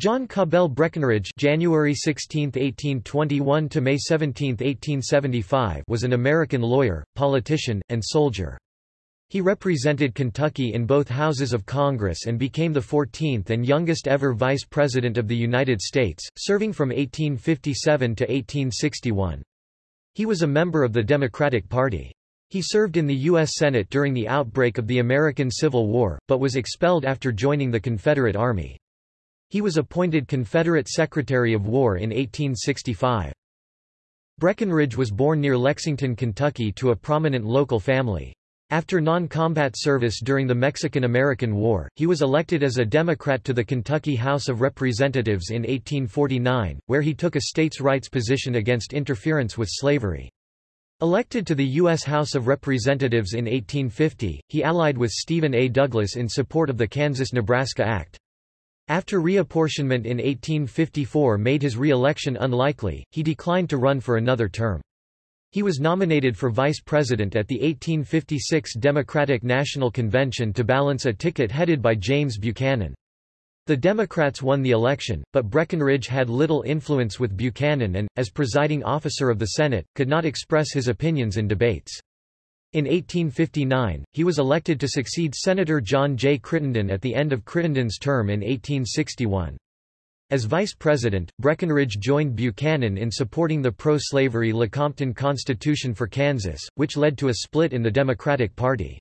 John Cabell Breckinridge January 16, 1821 to May 17, 1875 was an American lawyer, politician, and soldier. He represented Kentucky in both houses of Congress and became the 14th and youngest ever Vice President of the United States, serving from 1857 to 1861. He was a member of the Democratic Party. He served in the U.S. Senate during the outbreak of the American Civil War, but was expelled after joining the Confederate Army. He was appointed Confederate Secretary of War in 1865. Breckinridge was born near Lexington, Kentucky to a prominent local family. After non-combat service during the Mexican-American War, he was elected as a Democrat to the Kentucky House of Representatives in 1849, where he took a states' rights position against interference with slavery. Elected to the U.S. House of Representatives in 1850, he allied with Stephen A. Douglas in support of the Kansas-Nebraska Act. After reapportionment in 1854 made his re-election unlikely, he declined to run for another term. He was nominated for vice president at the 1856 Democratic National Convention to balance a ticket headed by James Buchanan. The Democrats won the election, but Breckinridge had little influence with Buchanan and, as presiding officer of the Senate, could not express his opinions in debates. In 1859, he was elected to succeed Senator John J. Crittenden at the end of Crittenden's term in 1861. As vice president, Breckinridge joined Buchanan in supporting the pro-slavery Lecompton Constitution for Kansas, which led to a split in the Democratic Party.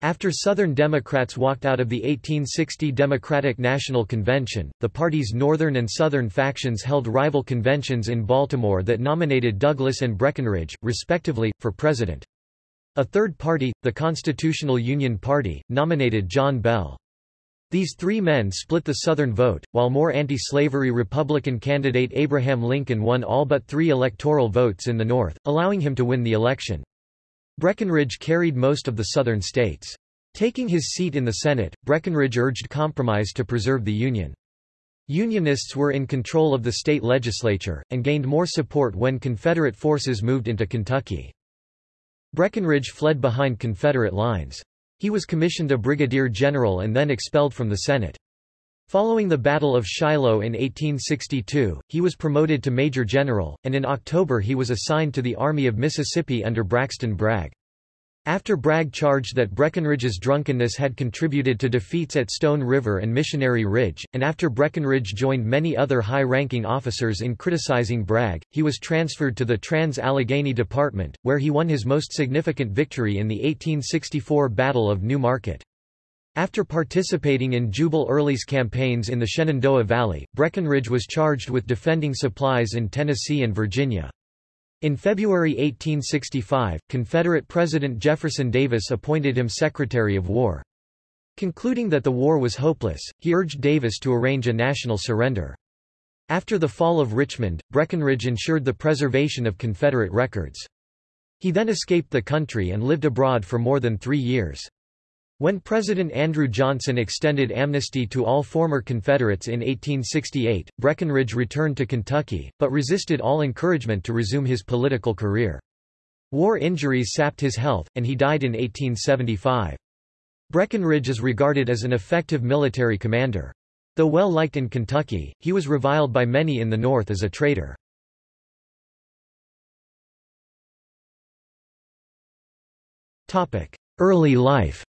After Southern Democrats walked out of the 1860 Democratic National Convention, the party's Northern and Southern factions held rival conventions in Baltimore that nominated Douglas and Breckinridge, respectively, for president. A third party, the Constitutional Union Party, nominated John Bell. These three men split the Southern vote, while more anti-slavery Republican candidate Abraham Lincoln won all but three electoral votes in the North, allowing him to win the election. Breckinridge carried most of the Southern states. Taking his seat in the Senate, Breckinridge urged compromise to preserve the Union. Unionists were in control of the state legislature, and gained more support when Confederate forces moved into Kentucky. Breckinridge fled behind Confederate lines. He was commissioned a brigadier general and then expelled from the Senate. Following the Battle of Shiloh in 1862, he was promoted to major general, and in October he was assigned to the Army of Mississippi under Braxton Bragg. After Bragg charged that Breckinridge's drunkenness had contributed to defeats at Stone River and Missionary Ridge, and after Breckinridge joined many other high-ranking officers in criticizing Bragg, he was transferred to the Trans-Allegheny Department, where he won his most significant victory in the 1864 Battle of New Market. After participating in Jubal Early's campaigns in the Shenandoah Valley, Breckinridge was charged with defending supplies in Tennessee and Virginia. In February 1865, Confederate President Jefferson Davis appointed him Secretary of War. Concluding that the war was hopeless, he urged Davis to arrange a national surrender. After the fall of Richmond, Breckinridge ensured the preservation of Confederate records. He then escaped the country and lived abroad for more than three years. When President Andrew Johnson extended amnesty to all former Confederates in 1868, Breckinridge returned to Kentucky, but resisted all encouragement to resume his political career. War injuries sapped his health, and he died in 1875. Breckinridge is regarded as an effective military commander. Though well liked in Kentucky, he was reviled by many in the North as a traitor. Early life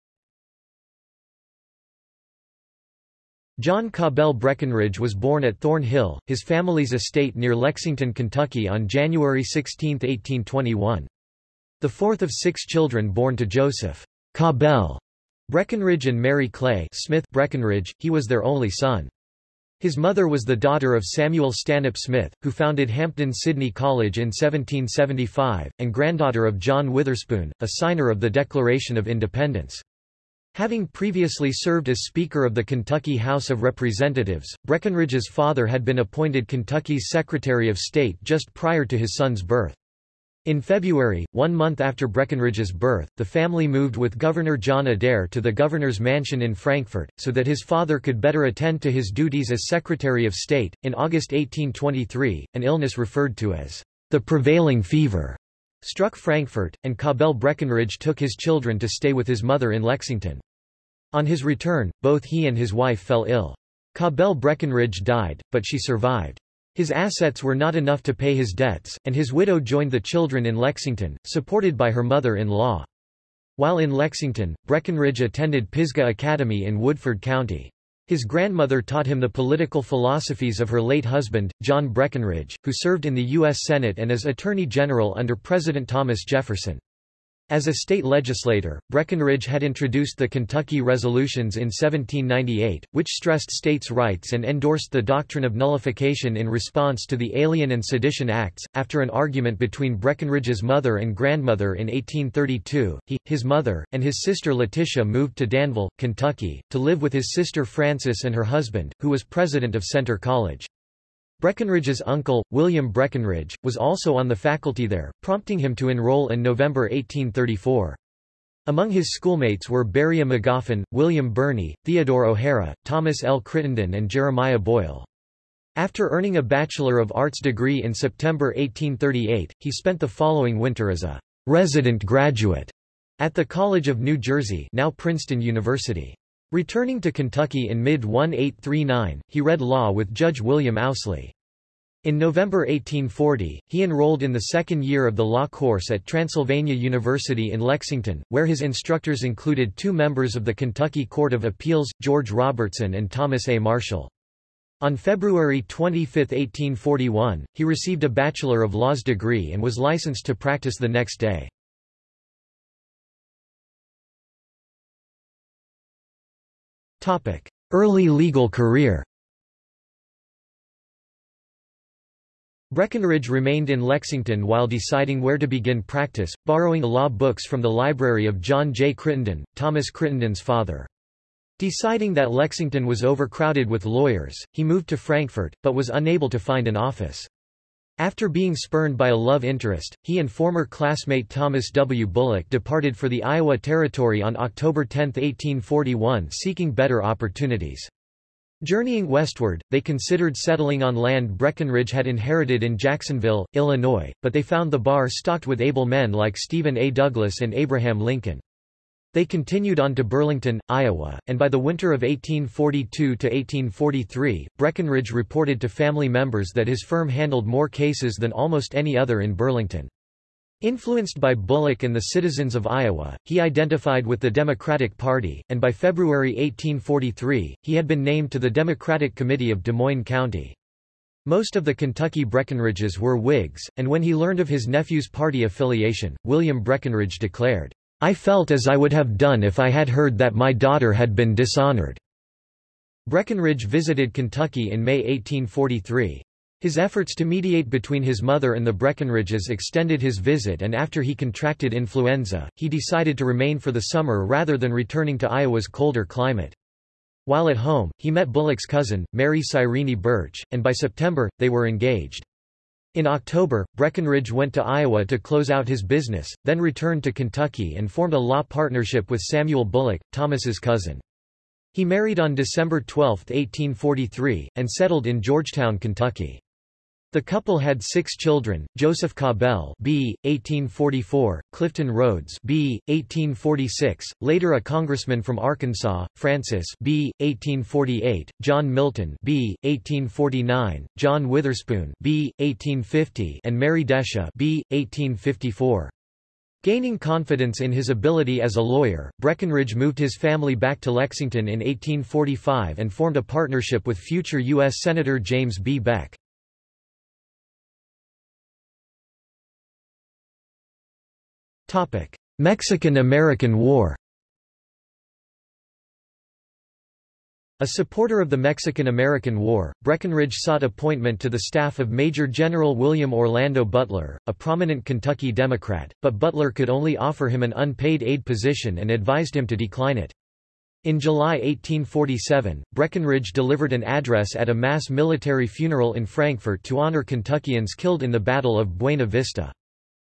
John Cabell Breckinridge was born at Thorn Hill, his family's estate near Lexington, Kentucky on January 16, 1821. The fourth of six children born to Joseph Cabell Breckinridge and Mary Clay Smith Breckinridge, he was their only son. His mother was the daughter of Samuel Stanhope Smith, who founded Hampden Sydney College in 1775, and granddaughter of John Witherspoon, a signer of the Declaration of Independence. Having previously served as Speaker of the Kentucky House of Representatives, Breckinridge's father had been appointed Kentucky's Secretary of State just prior to his son's birth. In February, one month after Breckinridge's birth, the family moved with Governor John Adair to the governor's mansion in Frankfort, so that his father could better attend to his duties as Secretary of State. In August 1823, an illness referred to as the prevailing fever struck Frankfort, and Cabell Breckinridge took his children to stay with his mother in Lexington. On his return, both he and his wife fell ill. Cabell Breckinridge died, but she survived. His assets were not enough to pay his debts, and his widow joined the children in Lexington, supported by her mother-in-law. While in Lexington, Breckinridge attended Pisgah Academy in Woodford County. His grandmother taught him the political philosophies of her late husband, John Breckinridge, who served in the U.S. Senate and as Attorney General under President Thomas Jefferson. As a state legislator, Breckinridge had introduced the Kentucky Resolutions in 1798, which stressed states' rights and endorsed the doctrine of nullification in response to the Alien and Sedition Acts. After an argument between Breckinridge's mother and grandmother in 1832, he, his mother, and his sister Letitia moved to Danville, Kentucky, to live with his sister Frances and her husband, who was president of Centre College. Breckinridge's uncle, William Breckinridge, was also on the faculty there, prompting him to enroll in November 1834. Among his schoolmates were Beria Magoffin, William Birney, Theodore O'Hara, Thomas L. Crittenden and Jeremiah Boyle. After earning a Bachelor of Arts degree in September 1838, he spent the following winter as a resident graduate at the College of New Jersey now Princeton University. Returning to Kentucky in mid-1839, he read law with Judge William Owsley. In November 1840, he enrolled in the second year of the law course at Transylvania University in Lexington, where his instructors included two members of the Kentucky Court of Appeals, George Robertson and Thomas A. Marshall. On February 25, 1841, he received a Bachelor of Laws degree and was licensed to practice the next day. Early legal career Breckinridge remained in Lexington while deciding where to begin practice, borrowing law books from the library of John J. Crittenden, Thomas Crittenden's father. Deciding that Lexington was overcrowded with lawyers, he moved to Frankfort, but was unable to find an office. After being spurned by a love interest, he and former classmate Thomas W. Bullock departed for the Iowa Territory on October 10, 1841 seeking better opportunities. Journeying westward, they considered settling on land Breckinridge had inherited in Jacksonville, Illinois, but they found the bar stocked with able men like Stephen A. Douglas and Abraham Lincoln. They continued on to Burlington, Iowa, and by the winter of 1842–1843, Breckinridge reported to family members that his firm handled more cases than almost any other in Burlington. Influenced by Bullock and the citizens of Iowa, he identified with the Democratic Party, and by February 1843, he had been named to the Democratic Committee of Des Moines County. Most of the Kentucky Breckinridges were Whigs, and when he learned of his nephew's party affiliation, William Breckinridge declared, I felt as I would have done if I had heard that my daughter had been dishonored." Breckinridge visited Kentucky in May 1843. His efforts to mediate between his mother and the Breckinridges extended his visit and after he contracted influenza, he decided to remain for the summer rather than returning to Iowa's colder climate. While at home, he met Bullock's cousin, Mary Cyrene Burch, and by September, they were engaged. In October, Breckinridge went to Iowa to close out his business, then returned to Kentucky and formed a law partnership with Samuel Bullock, Thomas's cousin. He married on December 12, 1843, and settled in Georgetown, Kentucky. The couple had six children, Joseph Cabell B. 1844, Clifton Rhodes B. 1846, later a congressman from Arkansas, Francis B. 1848, John Milton B. 1849, John Witherspoon B. 1850 and Mary Desha B. 1854. Gaining confidence in his ability as a lawyer, Breckinridge moved his family back to Lexington in 1845 and formed a partnership with future U.S. Senator James B. Beck. Mexican–American War A supporter of the Mexican–American War, Breckinridge sought appointment to the staff of Major General William Orlando Butler, a prominent Kentucky Democrat, but Butler could only offer him an unpaid aide position and advised him to decline it. In July 1847, Breckinridge delivered an address at a mass military funeral in Frankfort to honor Kentuckians killed in the Battle of Buena Vista.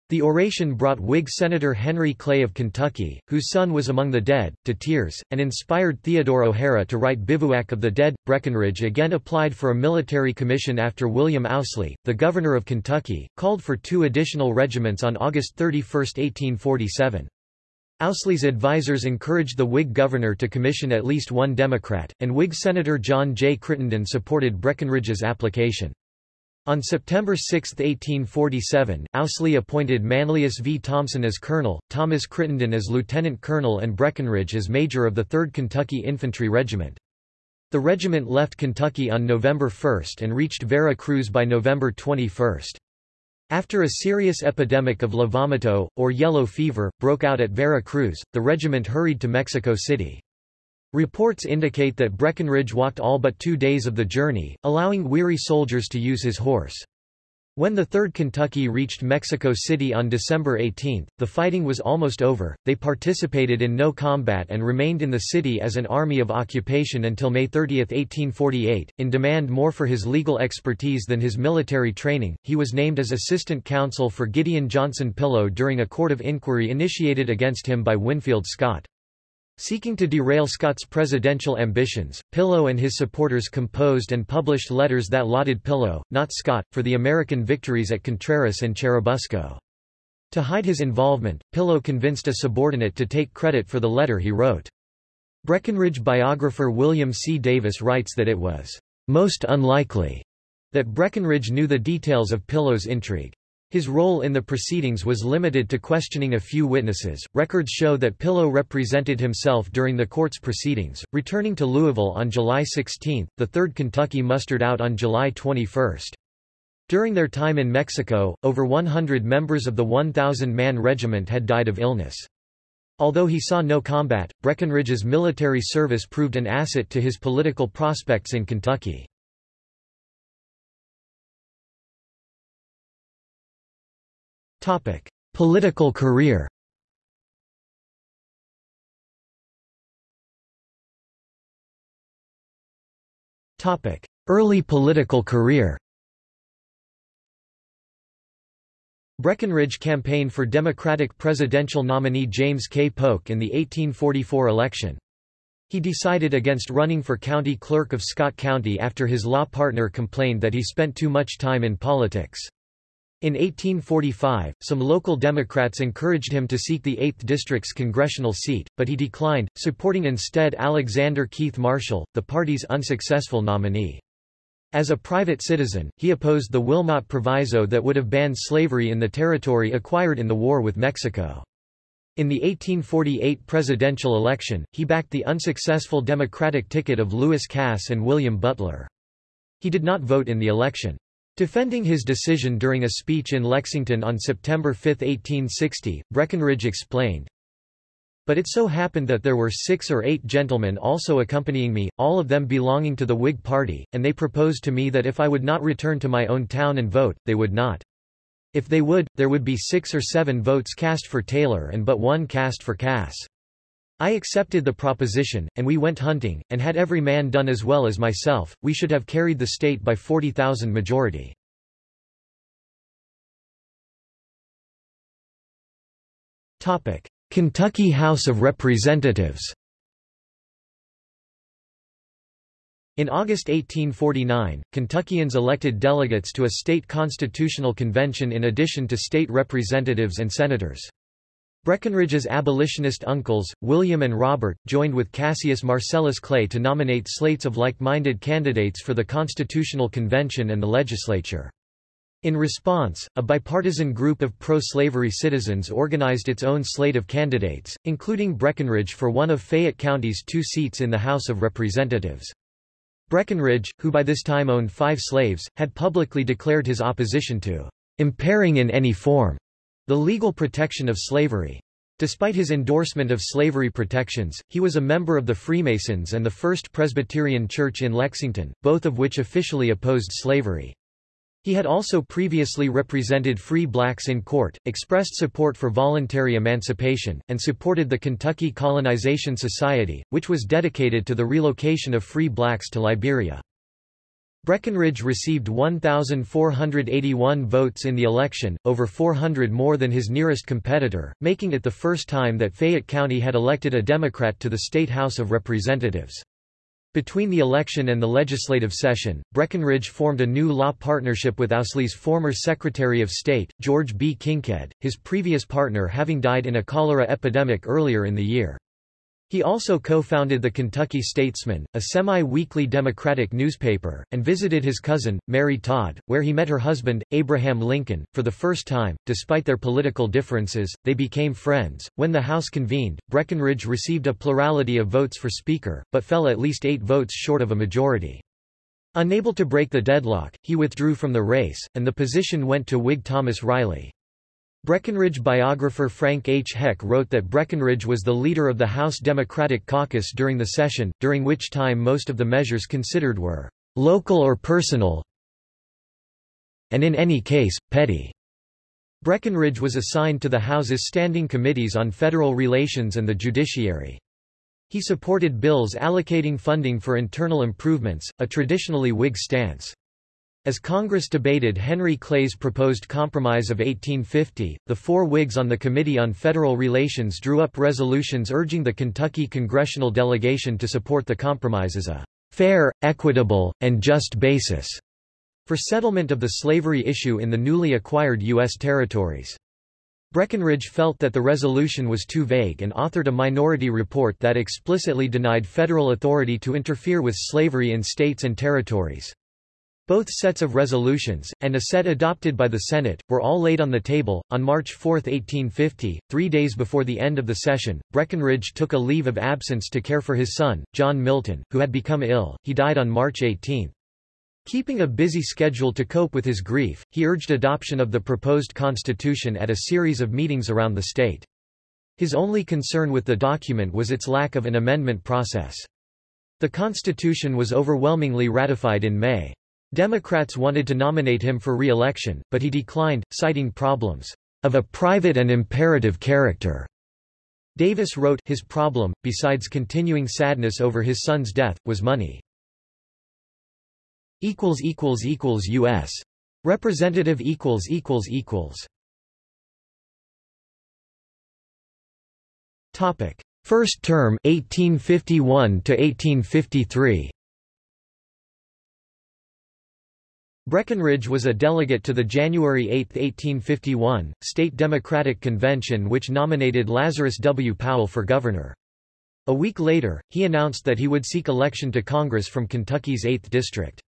The oration brought Whig Senator Henry Clay of Kentucky, whose son was among the dead, to tears, and inspired Theodore O'Hara to write Bivouac of the Dead. Breckinridge again applied for a military commission after William Owsley, the governor of Kentucky, called for two additional regiments on August 31, 1847. Owsley's advisers encouraged the Whig governor to commission at least one Democrat, and Whig Senator John J. Crittenden supported Breckinridge's application. On September 6, 1847, Owsley appointed Manlius V. Thompson as colonel, Thomas Crittenden as lieutenant colonel and Breckinridge as major of the 3rd Kentucky Infantry Regiment. The regiment left Kentucky on November 1 and reached Vera Cruz by November 21. After a serious epidemic of la vomito, or yellow fever, broke out at Vera Cruz, the regiment hurried to Mexico City. Reports indicate that Breckinridge walked all but two days of the journey, allowing weary soldiers to use his horse. When the 3rd Kentucky reached Mexico City on December 18, the fighting was almost over, they participated in no combat and remained in the city as an army of occupation until May 30, 1848. In demand more for his legal expertise than his military training, he was named as assistant counsel for Gideon Johnson Pillow during a court of inquiry initiated against him by Winfield Scott. Seeking to derail Scott's presidential ambitions, Pillow and his supporters composed and published letters that lauded Pillow, not Scott, for the American victories at Contreras and Churubusco. To hide his involvement, Pillow convinced a subordinate to take credit for the letter he wrote. Breckinridge biographer William C. Davis writes that it was most unlikely that Breckinridge knew the details of Pillow's intrigue. His role in the proceedings was limited to questioning a few witnesses. Records show that Pillow represented himself during the court's proceedings, returning to Louisville on July 16. The 3rd Kentucky mustered out on July 21. During their time in Mexico, over 100 members of the 1,000-man regiment had died of illness. Although he saw no combat, Breckinridge's military service proved an asset to his political prospects in Kentucky. Political career Topic: Early political career Breckinridge campaigned for Democratic presidential nominee James K. Polk in the 1844 election. He decided against running for county clerk of Scott County after his law partner complained that he spent too much time in politics. In 1845, some local Democrats encouraged him to seek the 8th District's congressional seat, but he declined, supporting instead Alexander Keith Marshall, the party's unsuccessful nominee. As a private citizen, he opposed the Wilmot Proviso that would have banned slavery in the territory acquired in the war with Mexico. In the 1848 presidential election, he backed the unsuccessful Democratic ticket of Lewis Cass and William Butler. He did not vote in the election. Defending his decision during a speech in Lexington on September 5, 1860, Breckinridge explained, But it so happened that there were six or eight gentlemen also accompanying me, all of them belonging to the Whig party, and they proposed to me that if I would not return to my own town and vote, they would not. If they would, there would be six or seven votes cast for Taylor and but one cast for Cass. I accepted the proposition, and we went hunting, and had every man done as well as myself, we should have carried the state by 40,000 majority. Kentucky House of Representatives In August 1849, Kentuckians elected delegates to a state constitutional convention in addition to state representatives and senators. Breckinridge's abolitionist uncles, William and Robert, joined with Cassius Marcellus Clay to nominate slates of like-minded candidates for the Constitutional Convention and the legislature. In response, a bipartisan group of pro-slavery citizens organized its own slate of candidates, including Breckinridge for one of Fayette County's two seats in the House of Representatives. Breckinridge, who by this time owned five slaves, had publicly declared his opposition to impairing in any form the legal protection of slavery. Despite his endorsement of slavery protections, he was a member of the Freemasons and the First Presbyterian Church in Lexington, both of which officially opposed slavery. He had also previously represented free blacks in court, expressed support for voluntary emancipation, and supported the Kentucky Colonization Society, which was dedicated to the relocation of free blacks to Liberia. Breckinridge received 1,481 votes in the election, over 400 more than his nearest competitor, making it the first time that Fayette County had elected a Democrat to the State House of Representatives. Between the election and the legislative session, Breckinridge formed a new law partnership with Owsley's former Secretary of State, George B. Kinkead, his previous partner having died in a cholera epidemic earlier in the year. He also co-founded the Kentucky Statesman, a semi-weekly Democratic newspaper, and visited his cousin, Mary Todd, where he met her husband, Abraham Lincoln. For the first time, despite their political differences, they became friends. When the House convened, Breckinridge received a plurality of votes for Speaker, but fell at least eight votes short of a majority. Unable to break the deadlock, he withdrew from the race, and the position went to Whig Thomas Riley. Breckinridge biographer Frank H. Heck wrote that Breckinridge was the leader of the House Democratic Caucus during the session, during which time most of the measures considered were local or personal and in any case, petty. Breckinridge was assigned to the House's standing committees on federal relations and the judiciary. He supported bills allocating funding for internal improvements, a traditionally Whig stance. As Congress debated Henry Clay's proposed Compromise of 1850, the four Whigs on the Committee on Federal Relations drew up resolutions urging the Kentucky congressional delegation to support the compromise as a fair, equitable, and just basis for settlement of the slavery issue in the newly acquired U.S. territories. Breckinridge felt that the resolution was too vague and authored a minority report that explicitly denied federal authority to interfere with slavery in states and territories. Both sets of resolutions, and a set adopted by the Senate, were all laid on the table. On March 4, 1850, three days before the end of the session, Breckinridge took a leave of absence to care for his son, John Milton, who had become ill. He died on March 18. Keeping a busy schedule to cope with his grief, he urged adoption of the proposed constitution at a series of meetings around the state. His only concern with the document was its lack of an amendment process. The Constitution was overwhelmingly ratified in May. Democrats wanted to nominate him for re-election, but he declined, citing problems of a private and imperative character. Davis wrote, his problem, besides continuing sadness over his son's death, was money. U.S. Representative. Topic: First term 1851 to 1853. Breckinridge was a delegate to the January 8, 1851, State Democratic Convention which nominated Lazarus W. Powell for governor. A week later, he announced that he would seek election to Congress from Kentucky's 8th District.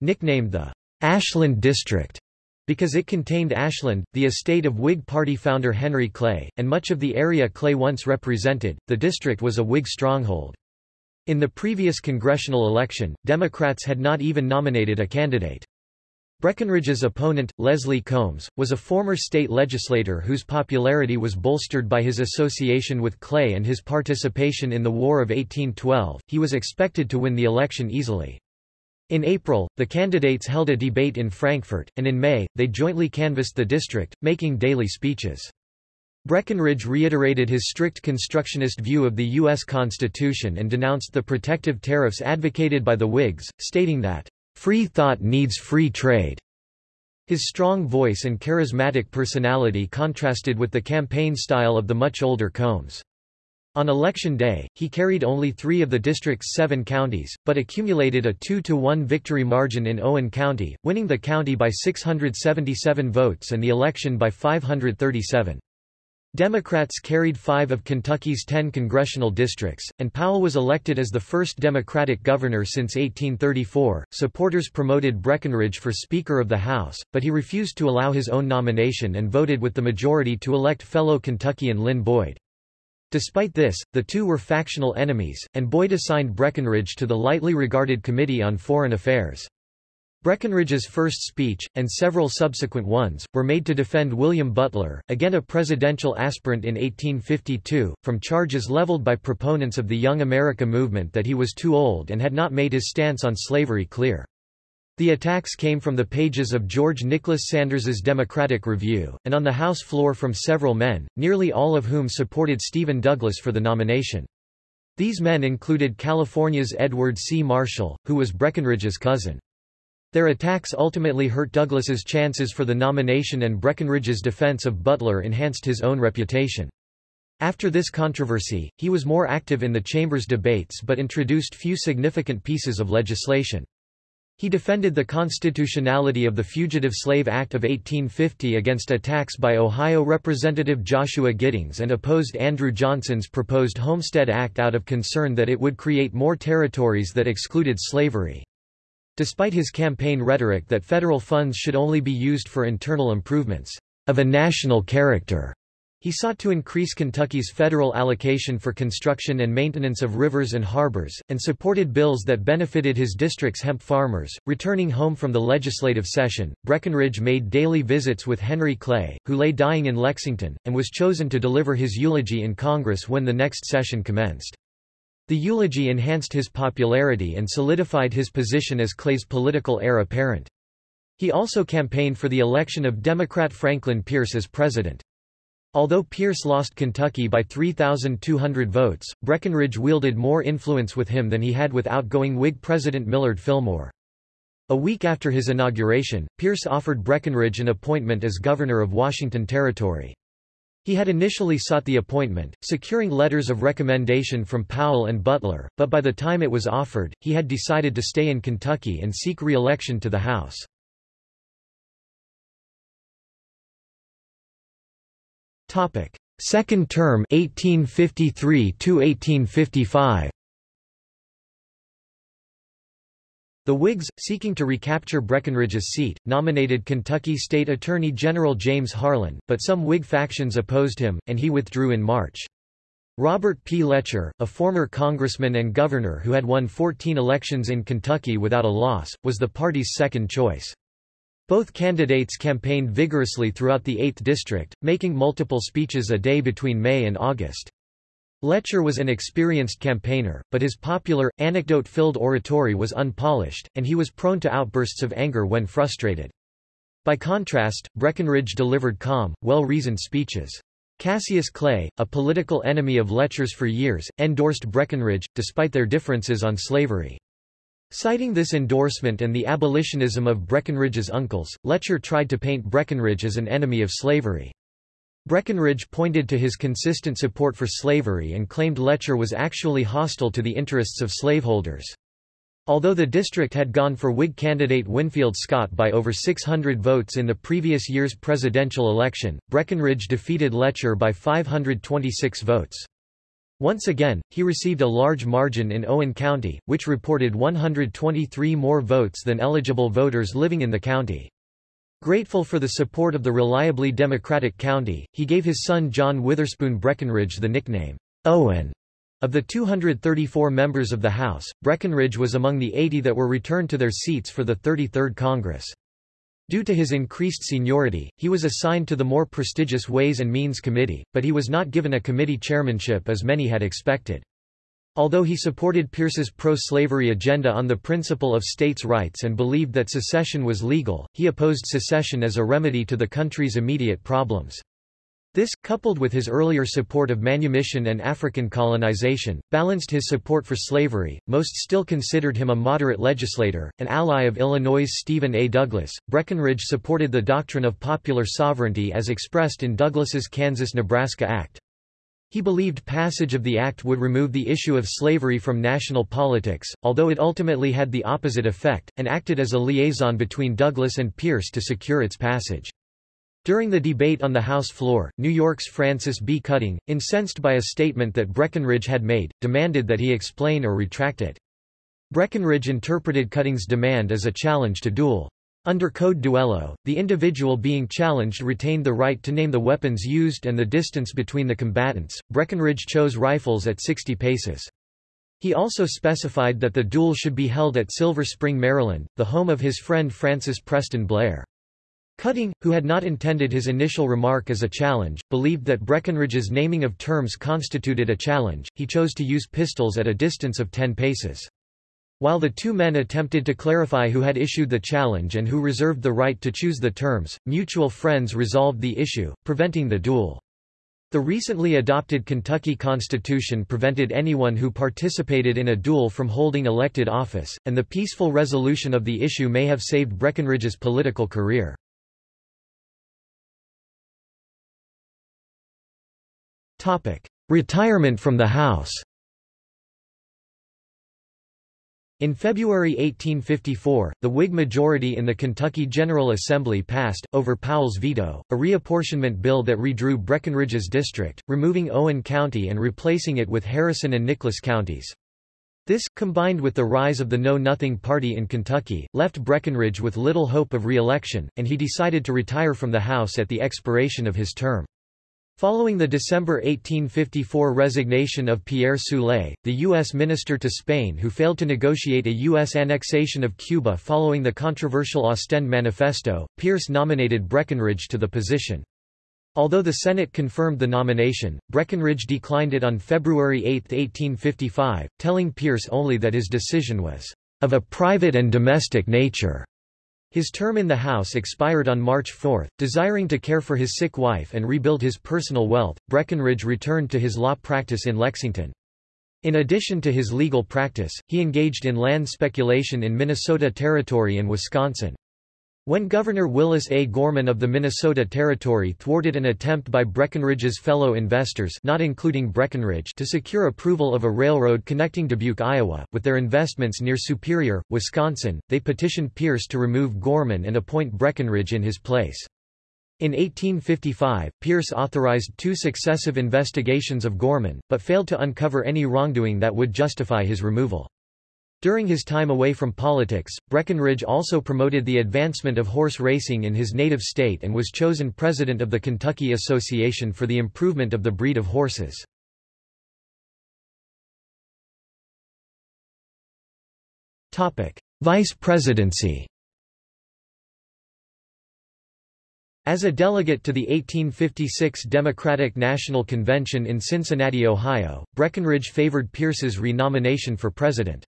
Nicknamed the Ashland District because it contained Ashland, the estate of Whig Party founder Henry Clay, and much of the area Clay once represented, the district was a Whig stronghold. In the previous congressional election, Democrats had not even nominated a candidate. Breckinridge's opponent, Leslie Combs, was a former state legislator whose popularity was bolstered by his association with Clay and his participation in the War of 1812. He was expected to win the election easily. In April, the candidates held a debate in Frankfort, and in May, they jointly canvassed the district, making daily speeches. Breckinridge reiterated his strict constructionist view of the U.S. Constitution and denounced the protective tariffs advocated by the Whigs, stating that Free thought needs free trade. His strong voice and charismatic personality contrasted with the campaign style of the much older Combs. On election day, he carried only three of the district's seven counties, but accumulated a 2-to-1 victory margin in Owen County, winning the county by 677 votes and the election by 537. Democrats carried five of Kentucky's ten congressional districts, and Powell was elected as the first Democratic governor since 1834. Supporters promoted Breckinridge for Speaker of the House, but he refused to allow his own nomination and voted with the majority to elect fellow Kentuckian Lynn Boyd. Despite this, the two were factional enemies, and Boyd assigned Breckinridge to the lightly regarded Committee on Foreign Affairs. Breckinridge's first speech, and several subsequent ones, were made to defend William Butler, again a presidential aspirant in 1852, from charges leveled by proponents of the Young America movement that he was too old and had not made his stance on slavery clear. The attacks came from the pages of George Nicholas Sanders's Democratic Review, and on the House floor from several men, nearly all of whom supported Stephen Douglas for the nomination. These men included California's Edward C. Marshall, who was Breckinridge's cousin. Their attacks ultimately hurt Douglas's chances for the nomination and Breckinridge's defense of Butler enhanced his own reputation. After this controversy, he was more active in the chamber's debates but introduced few significant pieces of legislation. He defended the constitutionality of the Fugitive Slave Act of 1850 against attacks by Ohio Representative Joshua Giddings and opposed Andrew Johnson's proposed Homestead Act out of concern that it would create more territories that excluded slavery. Despite his campaign rhetoric that federal funds should only be used for internal improvements of a national character, he sought to increase Kentucky's federal allocation for construction and maintenance of rivers and harbors, and supported bills that benefited his district's hemp farmers. Returning home from the legislative session, Breckinridge made daily visits with Henry Clay, who lay dying in Lexington, and was chosen to deliver his eulogy in Congress when the next session commenced. The eulogy enhanced his popularity and solidified his position as Clay's political heir apparent. He also campaigned for the election of Democrat Franklin Pierce as president. Although Pierce lost Kentucky by 3,200 votes, Breckinridge wielded more influence with him than he had with outgoing Whig President Millard Fillmore. A week after his inauguration, Pierce offered Breckinridge an appointment as governor of Washington Territory. He had initially sought the appointment, securing letters of recommendation from Powell and Butler, but by the time it was offered, he had decided to stay in Kentucky and seek re-election to the House. Second term 1853 1855 The Whigs, seeking to recapture Breckinridge's seat, nominated Kentucky State Attorney General James Harlan, but some Whig factions opposed him, and he withdrew in March. Robert P. Letcher, a former congressman and governor who had won 14 elections in Kentucky without a loss, was the party's second choice. Both candidates campaigned vigorously throughout the 8th District, making multiple speeches a day between May and August. Letcher was an experienced campaigner, but his popular, anecdote-filled oratory was unpolished, and he was prone to outbursts of anger when frustrated. By contrast, Breckinridge delivered calm, well-reasoned speeches. Cassius Clay, a political enemy of Letcher's for years, endorsed Breckinridge, despite their differences on slavery. Citing this endorsement and the abolitionism of Breckinridge's uncles, Letcher tried to paint Breckinridge as an enemy of slavery. Breckinridge pointed to his consistent support for slavery and claimed Letcher was actually hostile to the interests of slaveholders. Although the district had gone for Whig candidate Winfield Scott by over 600 votes in the previous year's presidential election, Breckinridge defeated Letcher by 526 votes. Once again, he received a large margin in Owen County, which reported 123 more votes than eligible voters living in the county. Grateful for the support of the reliably Democratic county, he gave his son John Witherspoon Breckinridge the nickname, Owen. Of the 234 members of the House, Breckinridge was among the 80 that were returned to their seats for the 33rd Congress. Due to his increased seniority, he was assigned to the more prestigious Ways and Means Committee, but he was not given a committee chairmanship as many had expected. Although he supported Pierce's pro-slavery agenda on the principle of states' rights and believed that secession was legal, he opposed secession as a remedy to the country's immediate problems. This, coupled with his earlier support of manumission and African colonization, balanced his support for slavery. Most still considered him a moderate legislator, an ally of Illinois' Stephen A. Douglas. Breckinridge supported the doctrine of popular sovereignty as expressed in Douglas's Kansas-Nebraska Act. He believed passage of the act would remove the issue of slavery from national politics, although it ultimately had the opposite effect, and acted as a liaison between Douglas and Pierce to secure its passage. During the debate on the House floor, New York's Francis B. Cutting, incensed by a statement that Breckinridge had made, demanded that he explain or retract it. Breckinridge interpreted Cutting's demand as a challenge to duel. Under Code Duello, the individual being challenged retained the right to name the weapons used and the distance between the combatants. Breckinridge chose rifles at 60 paces. He also specified that the duel should be held at Silver Spring, Maryland, the home of his friend Francis Preston Blair. Cutting, who had not intended his initial remark as a challenge, believed that Breckinridge's naming of terms constituted a challenge, he chose to use pistols at a distance of 10 paces. While the two men attempted to clarify who had issued the challenge and who reserved the right to choose the terms, mutual friends resolved the issue, preventing the duel. The recently adopted Kentucky Constitution prevented anyone who participated in a duel from holding elected office, and the peaceful resolution of the issue may have saved Breckinridge's political career. Retirement from the House In February 1854, the Whig majority in the Kentucky General Assembly passed, over Powell's veto, a reapportionment bill that redrew Breckinridge's district, removing Owen County and replacing it with Harrison and Nicholas counties. This, combined with the rise of the Know-Nothing Party in Kentucky, left Breckinridge with little hope of re-election, and he decided to retire from the House at the expiration of his term. Following the December 1854 resignation of Pierre Soule, the U.S. minister to Spain who failed to negotiate a U.S. annexation of Cuba following the controversial Ostend Manifesto, Pierce nominated Breckinridge to the position. Although the Senate confirmed the nomination, Breckinridge declined it on February 8, 1855, telling Pierce only that his decision was of a private and domestic nature. His term in the House expired on March 4. Desiring to care for his sick wife and rebuild his personal wealth, Breckinridge returned to his law practice in Lexington. In addition to his legal practice, he engaged in land speculation in Minnesota Territory and Wisconsin. When Governor Willis A. Gorman of the Minnesota Territory thwarted an attempt by Breckinridge's fellow investors not including Breckinridge to secure approval of a railroad connecting Dubuque, Iowa, with their investments near Superior, Wisconsin, they petitioned Pierce to remove Gorman and appoint Breckinridge in his place. In 1855, Pierce authorized two successive investigations of Gorman, but failed to uncover any wrongdoing that would justify his removal. During his time away from politics, Breckinridge also promoted the advancement of horse racing in his native state and was chosen president of the Kentucky Association for the Improvement of the Breed of Horses. Vice presidency As a delegate to the 1856 Democratic National Convention in Cincinnati, Ohio, Breckinridge favored Pierce's renomination for president.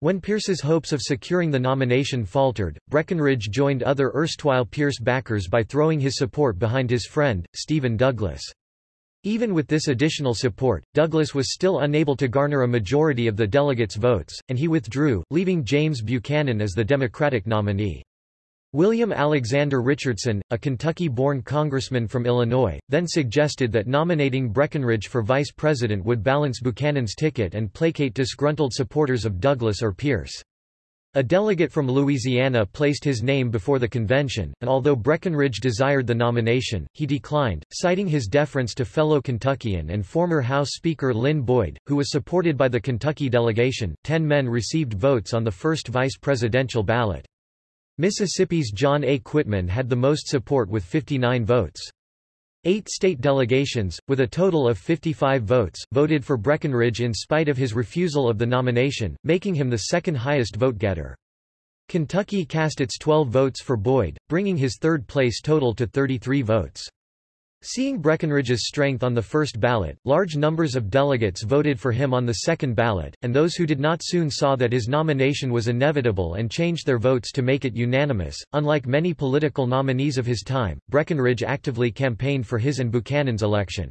When Pierce's hopes of securing the nomination faltered, Breckinridge joined other erstwhile Pierce backers by throwing his support behind his friend, Stephen Douglas. Even with this additional support, Douglas was still unable to garner a majority of the delegates' votes, and he withdrew, leaving James Buchanan as the Democratic nominee. William Alexander Richardson, a Kentucky-born congressman from Illinois, then suggested that nominating Breckinridge for vice president would balance Buchanan's ticket and placate disgruntled supporters of Douglas or Pierce. A delegate from Louisiana placed his name before the convention, and although Breckinridge desired the nomination, he declined, citing his deference to fellow Kentuckian and former House Speaker Lynn Boyd, who was supported by the Kentucky delegation. Ten men received votes on the first vice presidential ballot. Mississippi's John A. Quitman had the most support with 59 votes. Eight state delegations, with a total of 55 votes, voted for Breckinridge in spite of his refusal of the nomination, making him the second highest vote-getter. Kentucky cast its 12 votes for Boyd, bringing his third-place total to 33 votes. Seeing Breckinridge's strength on the first ballot, large numbers of delegates voted for him on the second ballot, and those who did not soon saw that his nomination was inevitable and changed their votes to make it unanimous. Unlike many political nominees of his time, Breckinridge actively campaigned for his and Buchanan's election.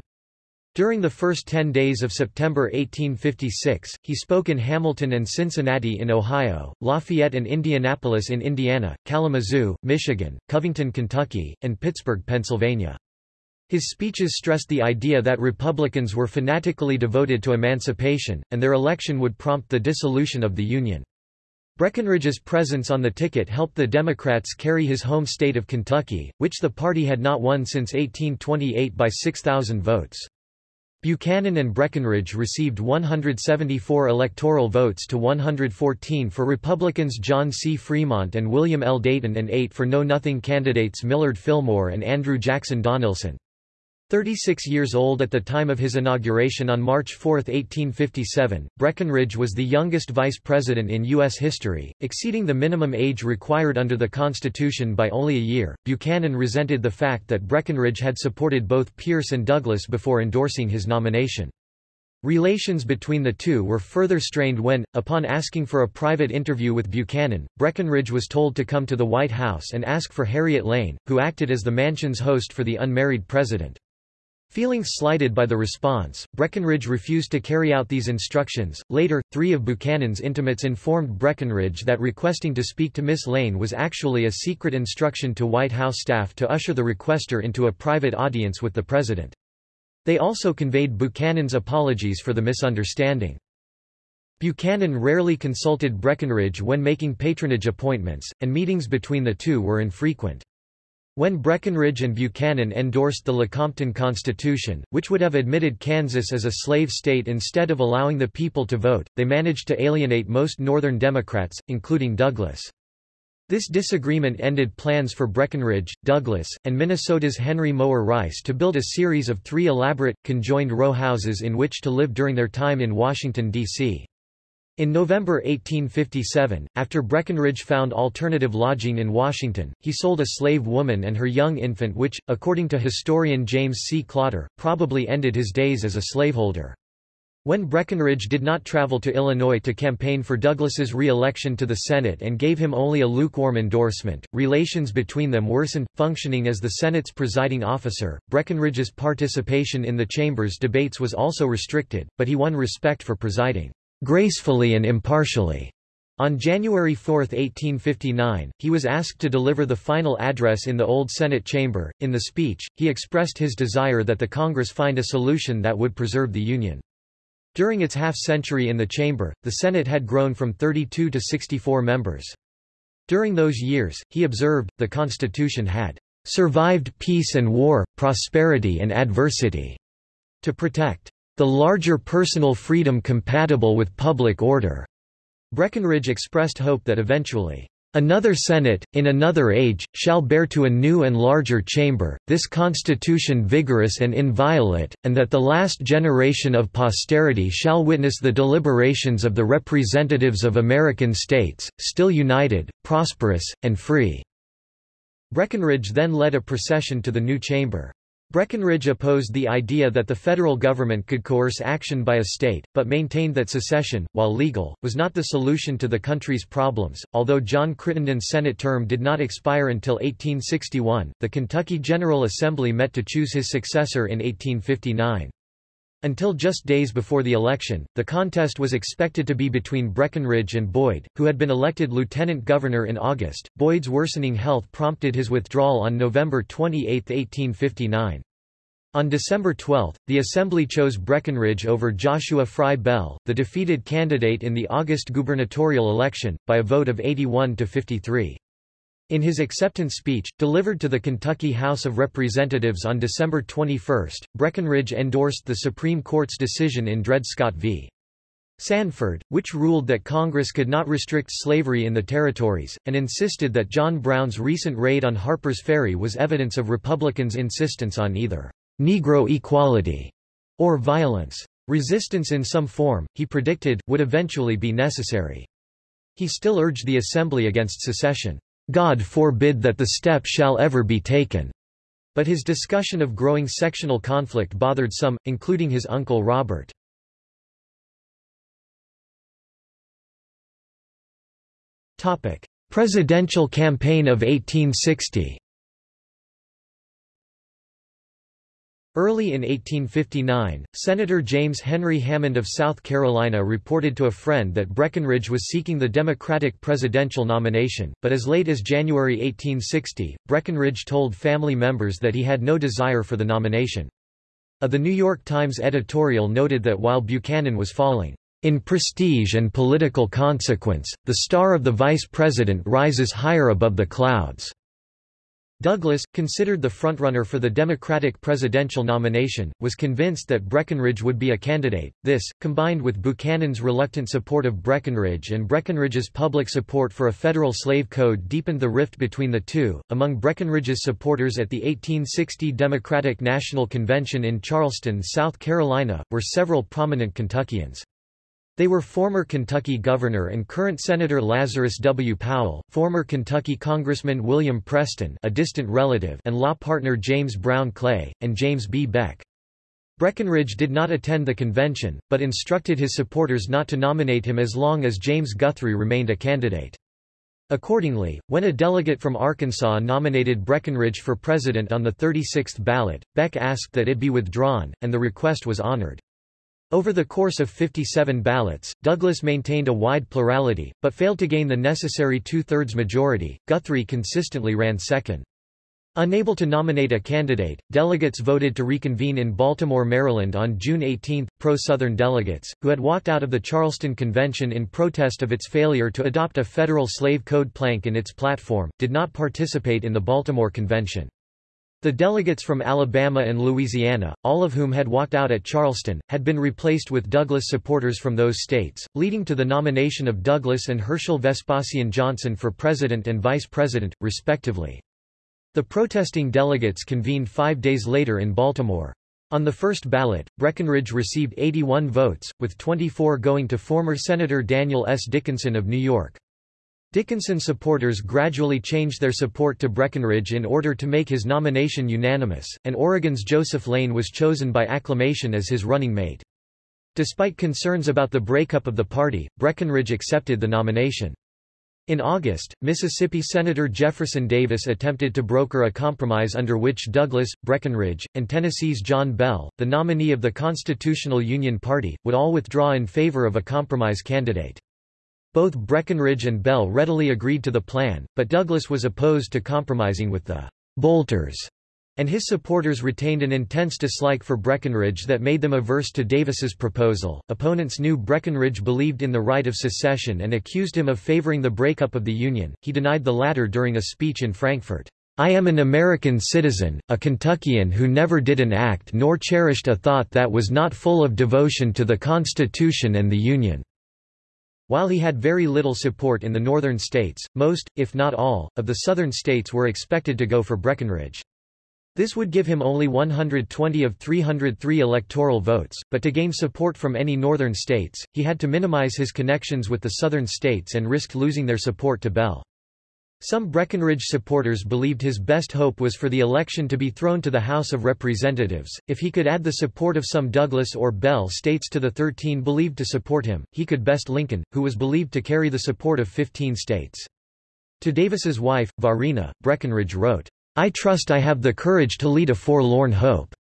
During the first ten days of September 1856, he spoke in Hamilton and Cincinnati in Ohio, Lafayette and Indianapolis in Indiana, Kalamazoo, Michigan, Covington, Kentucky, and Pittsburgh, Pennsylvania. His speeches stressed the idea that Republicans were fanatically devoted to emancipation, and their election would prompt the dissolution of the Union. Breckinridge's presence on the ticket helped the Democrats carry his home state of Kentucky, which the party had not won since 1828 by 6,000 votes. Buchanan and Breckinridge received 174 electoral votes to 114 for Republicans John C. Fremont and William L. Dayton and 8 for Know-Nothing candidates Millard Fillmore and Andrew Jackson Donelson. 36 years old at the time of his inauguration on March 4, 1857, Breckinridge was the youngest vice president in U.S. history, exceeding the minimum age required under the Constitution by only a year. Buchanan resented the fact that Breckinridge had supported both Pierce and Douglas before endorsing his nomination. Relations between the two were further strained when, upon asking for a private interview with Buchanan, Breckinridge was told to come to the White House and ask for Harriet Lane, who acted as the mansion's host for the unmarried president. Feeling slighted by the response, Breckinridge refused to carry out these instructions. Later, three of Buchanan's intimates informed Breckinridge that requesting to speak to Miss Lane was actually a secret instruction to White House staff to usher the requester into a private audience with the president. They also conveyed Buchanan's apologies for the misunderstanding. Buchanan rarely consulted Breckinridge when making patronage appointments, and meetings between the two were infrequent. When Breckinridge and Buchanan endorsed the Lecompton Constitution, which would have admitted Kansas as a slave state instead of allowing the people to vote, they managed to alienate most Northern Democrats, including Douglas. This disagreement ended plans for Breckinridge, Douglas, and Minnesota's Henry Mower Rice to build a series of three elaborate, conjoined row houses in which to live during their time in Washington, D.C. In November 1857, after Breckinridge found alternative lodging in Washington, he sold a slave woman and her young infant which, according to historian James C. Klotter, probably ended his days as a slaveholder. When Breckinridge did not travel to Illinois to campaign for Douglas's re-election to the Senate and gave him only a lukewarm endorsement, relations between them worsened. Functioning as the Senate's presiding officer, Breckinridge's participation in the chamber's debates was also restricted, but he won respect for presiding gracefully and impartially. On January 4, 1859, he was asked to deliver the final address in the old Senate chamber. In the speech, he expressed his desire that the Congress find a solution that would preserve the Union. During its half-century in the chamber, the Senate had grown from 32 to 64 members. During those years, he observed, the Constitution had survived peace and war, prosperity and adversity. To protect the larger personal freedom compatible with public order. Breckinridge expressed hope that eventually, Another Senate, in another age, shall bear to a new and larger chamber, this constitution vigorous and inviolate, and that the last generation of posterity shall witness the deliberations of the representatives of American states, still united, prosperous, and free." Breckinridge then led a procession to the new chamber. Breckinridge opposed the idea that the federal government could coerce action by a state, but maintained that secession, while legal, was not the solution to the country's problems. Although John Crittenden's Senate term did not expire until 1861, the Kentucky General Assembly met to choose his successor in 1859. Until just days before the election, the contest was expected to be between Breckinridge and Boyd, who had been elected lieutenant governor in August. Boyd's worsening health prompted his withdrawal on November 28, 1859. On December 12, the Assembly chose Breckinridge over Joshua Fry Bell, the defeated candidate in the August gubernatorial election, by a vote of 81 to 53. In his acceptance speech, delivered to the Kentucky House of Representatives on December 21, Breckinridge endorsed the Supreme Court's decision in Dred Scott v. Sanford, which ruled that Congress could not restrict slavery in the territories, and insisted that John Brown's recent raid on Harper's Ferry was evidence of Republicans' insistence on either Negro equality, or violence. Resistance in some form, he predicted, would eventually be necessary. He still urged the Assembly against secession. God forbid that the step shall ever be taken. But his discussion of growing sectional conflict bothered some, including his uncle Robert. Presidential campaign of 1860 Early in 1859, Senator James Henry Hammond of South Carolina reported to a friend that Breckinridge was seeking the Democratic presidential nomination, but as late as January 1860, Breckinridge told family members that he had no desire for the nomination. A The New York Times editorial noted that while Buchanan was falling, "...in prestige and political consequence, the star of the vice president rises higher above the clouds." Douglas, considered the frontrunner for the Democratic presidential nomination, was convinced that Breckinridge would be a candidate. This, combined with Buchanan's reluctant support of Breckinridge and Breckinridge's public support for a federal slave code deepened the rift between the two. Among Breckinridge's supporters at the 1860 Democratic National Convention in Charleston, South Carolina, were several prominent Kentuckians. They were former Kentucky Governor and current Senator Lazarus W. Powell, former Kentucky Congressman William Preston a distant relative and law partner James Brown Clay, and James B. Beck. Breckinridge did not attend the convention, but instructed his supporters not to nominate him as long as James Guthrie remained a candidate. Accordingly, when a delegate from Arkansas nominated Breckinridge for president on the 36th ballot, Beck asked that it be withdrawn, and the request was honored. Over the course of 57 ballots, Douglas maintained a wide plurality, but failed to gain the necessary two-thirds majority. Guthrie consistently ran second. Unable to nominate a candidate, delegates voted to reconvene in Baltimore, Maryland on June 18. Pro-Southern delegates, who had walked out of the Charleston Convention in protest of its failure to adopt a federal slave code plank in its platform, did not participate in the Baltimore Convention. The delegates from Alabama and Louisiana, all of whom had walked out at Charleston, had been replaced with Douglas supporters from those states, leading to the nomination of Douglas and Herschel Vespasian Johnson for president and vice president, respectively. The protesting delegates convened five days later in Baltimore. On the first ballot, Breckinridge received 81 votes, with 24 going to former Senator Daniel S. Dickinson of New York. Dickinson supporters gradually changed their support to Breckinridge in order to make his nomination unanimous, and Oregon's Joseph Lane was chosen by acclamation as his running mate. Despite concerns about the breakup of the party, Breckinridge accepted the nomination. In August, Mississippi Senator Jefferson Davis attempted to broker a compromise under which Douglas, Breckinridge, and Tennessee's John Bell, the nominee of the Constitutional Union Party, would all withdraw in favor of a compromise candidate. Both Breckinridge and Bell readily agreed to the plan, but Douglas was opposed to compromising with the Bolters and his supporters retained an intense dislike for Breckinridge that made them averse to Davis's proposal. Opponents knew Breckinridge believed in the right of secession and accused him of favoring the breakup of the Union. He denied the latter during a speech in Frankfort. I am an American citizen, a Kentuckian who never did an act nor cherished a thought that was not full of devotion to the Constitution and the Union. While he had very little support in the northern states, most, if not all, of the southern states were expected to go for Breckinridge. This would give him only 120 of 303 electoral votes, but to gain support from any northern states, he had to minimize his connections with the southern states and risked losing their support to Bell. Some Breckinridge supporters believed his best hope was for the election to be thrown to the House of Representatives. If he could add the support of some Douglas or Bell states to the 13 believed to support him, he could best Lincoln, who was believed to carry the support of 15 states. To Davis's wife, Varina, Breckinridge wrote, I trust I have the courage to lead a forlorn hope.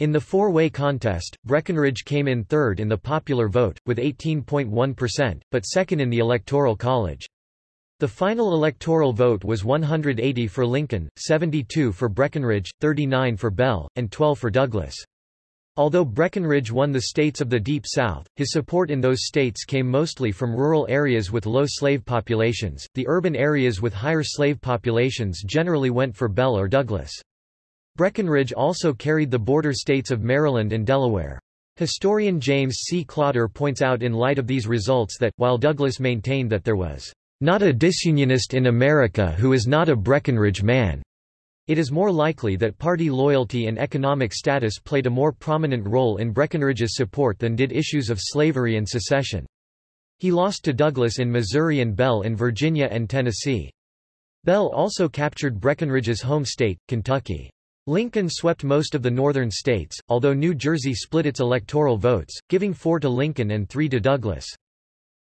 In the four-way contest, Breckinridge came in third in the popular vote, with 18.1%, but second in the Electoral College. The final electoral vote was 180 for Lincoln, 72 for Breckinridge, 39 for Bell, and 12 for Douglas. Although Breckinridge won the states of the Deep South, his support in those states came mostly from rural areas with low slave populations. The urban areas with higher slave populations generally went for Bell or Douglas. Breckinridge also carried the border states of Maryland and Delaware. Historian James C. Klotter points out in light of these results that, while Douglas maintained that there was not a disunionist in America who is not a Breckinridge man, it is more likely that party loyalty and economic status played a more prominent role in Breckinridge's support than did issues of slavery and secession. He lost to Douglas in Missouri and Bell in Virginia and Tennessee. Bell also captured Breckinridge's home state, Kentucky. Lincoln swept most of the northern states, although New Jersey split its electoral votes, giving four to Lincoln and three to Douglas.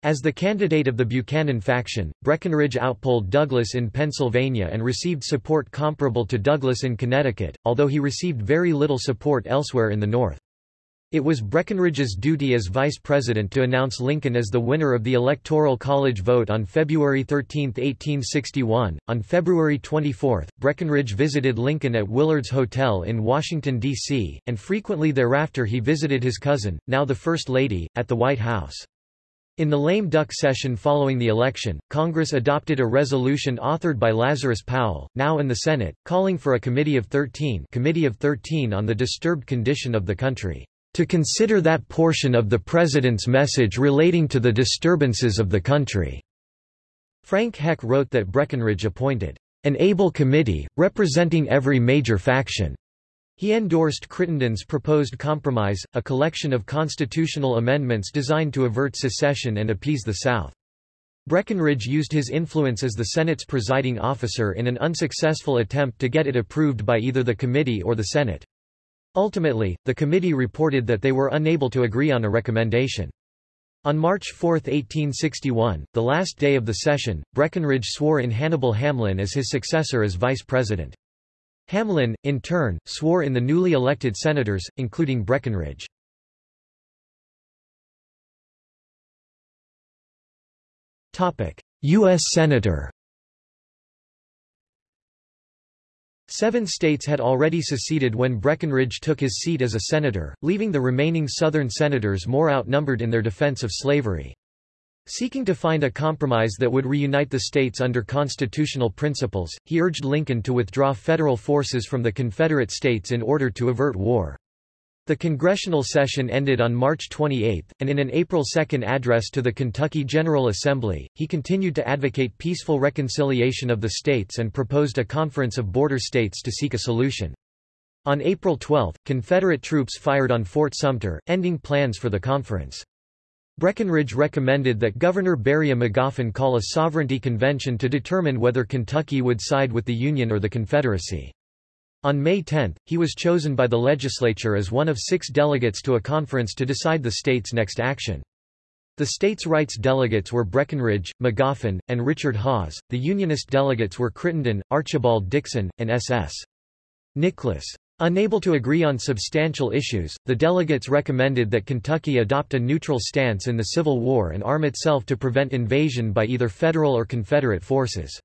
As the candidate of the Buchanan faction, Breckinridge outpolled Douglas in Pennsylvania and received support comparable to Douglas in Connecticut, although he received very little support elsewhere in the North. It was Breckinridge's duty as vice president to announce Lincoln as the winner of the Electoral College vote on February 13, 1861. On February 24, Breckinridge visited Lincoln at Willard's Hotel in Washington, D.C., and frequently thereafter he visited his cousin, now the First Lady, at the White House. In the lame duck session following the election, Congress adopted a resolution authored by Lazarus Powell, now in the Senate, calling for a Committee of 13, Committee of 13 on the disturbed condition of the country, to consider that portion of the President's message relating to the disturbances of the country. Frank Heck wrote that Breckinridge appointed an able committee, representing every major faction, he endorsed Crittenden's proposed compromise, a collection of constitutional amendments designed to avert secession and appease the South. Breckinridge used his influence as the Senate's presiding officer in an unsuccessful attempt to get it approved by either the committee or the Senate. Ultimately, the committee reported that they were unable to agree on a recommendation. On March 4, 1861, the last day of the session, Breckinridge swore in Hannibal Hamlin as his successor as vice president. Hamlin, in turn, swore in the newly elected senators, including Breckinridge. U.S. Senator Seven states had already seceded when Breckinridge took his seat as a senator, leaving the remaining Southern senators more outnumbered in their defense of slavery. Seeking to find a compromise that would reunite the states under constitutional principles, he urged Lincoln to withdraw federal forces from the Confederate States in order to avert war. The congressional session ended on March 28, and in an April 2 address to the Kentucky General Assembly, he continued to advocate peaceful reconciliation of the states and proposed a conference of border states to seek a solution. On April 12, Confederate troops fired on Fort Sumter, ending plans for the conference. Breckinridge recommended that Governor Beriah Magoffin call a sovereignty convention to determine whether Kentucky would side with the Union or the Confederacy. On May 10, he was chosen by the legislature as one of six delegates to a conference to decide the state's next action. The states' rights delegates were Breckinridge, Magoffin, and Richard Hawes. The Unionist delegates were Crittenden, Archibald Dixon, and S.S. Nicholas. Unable to agree on substantial issues, the delegates recommended that Kentucky adopt a neutral stance in the Civil War and arm itself to prevent invasion by either Federal or Confederate forces.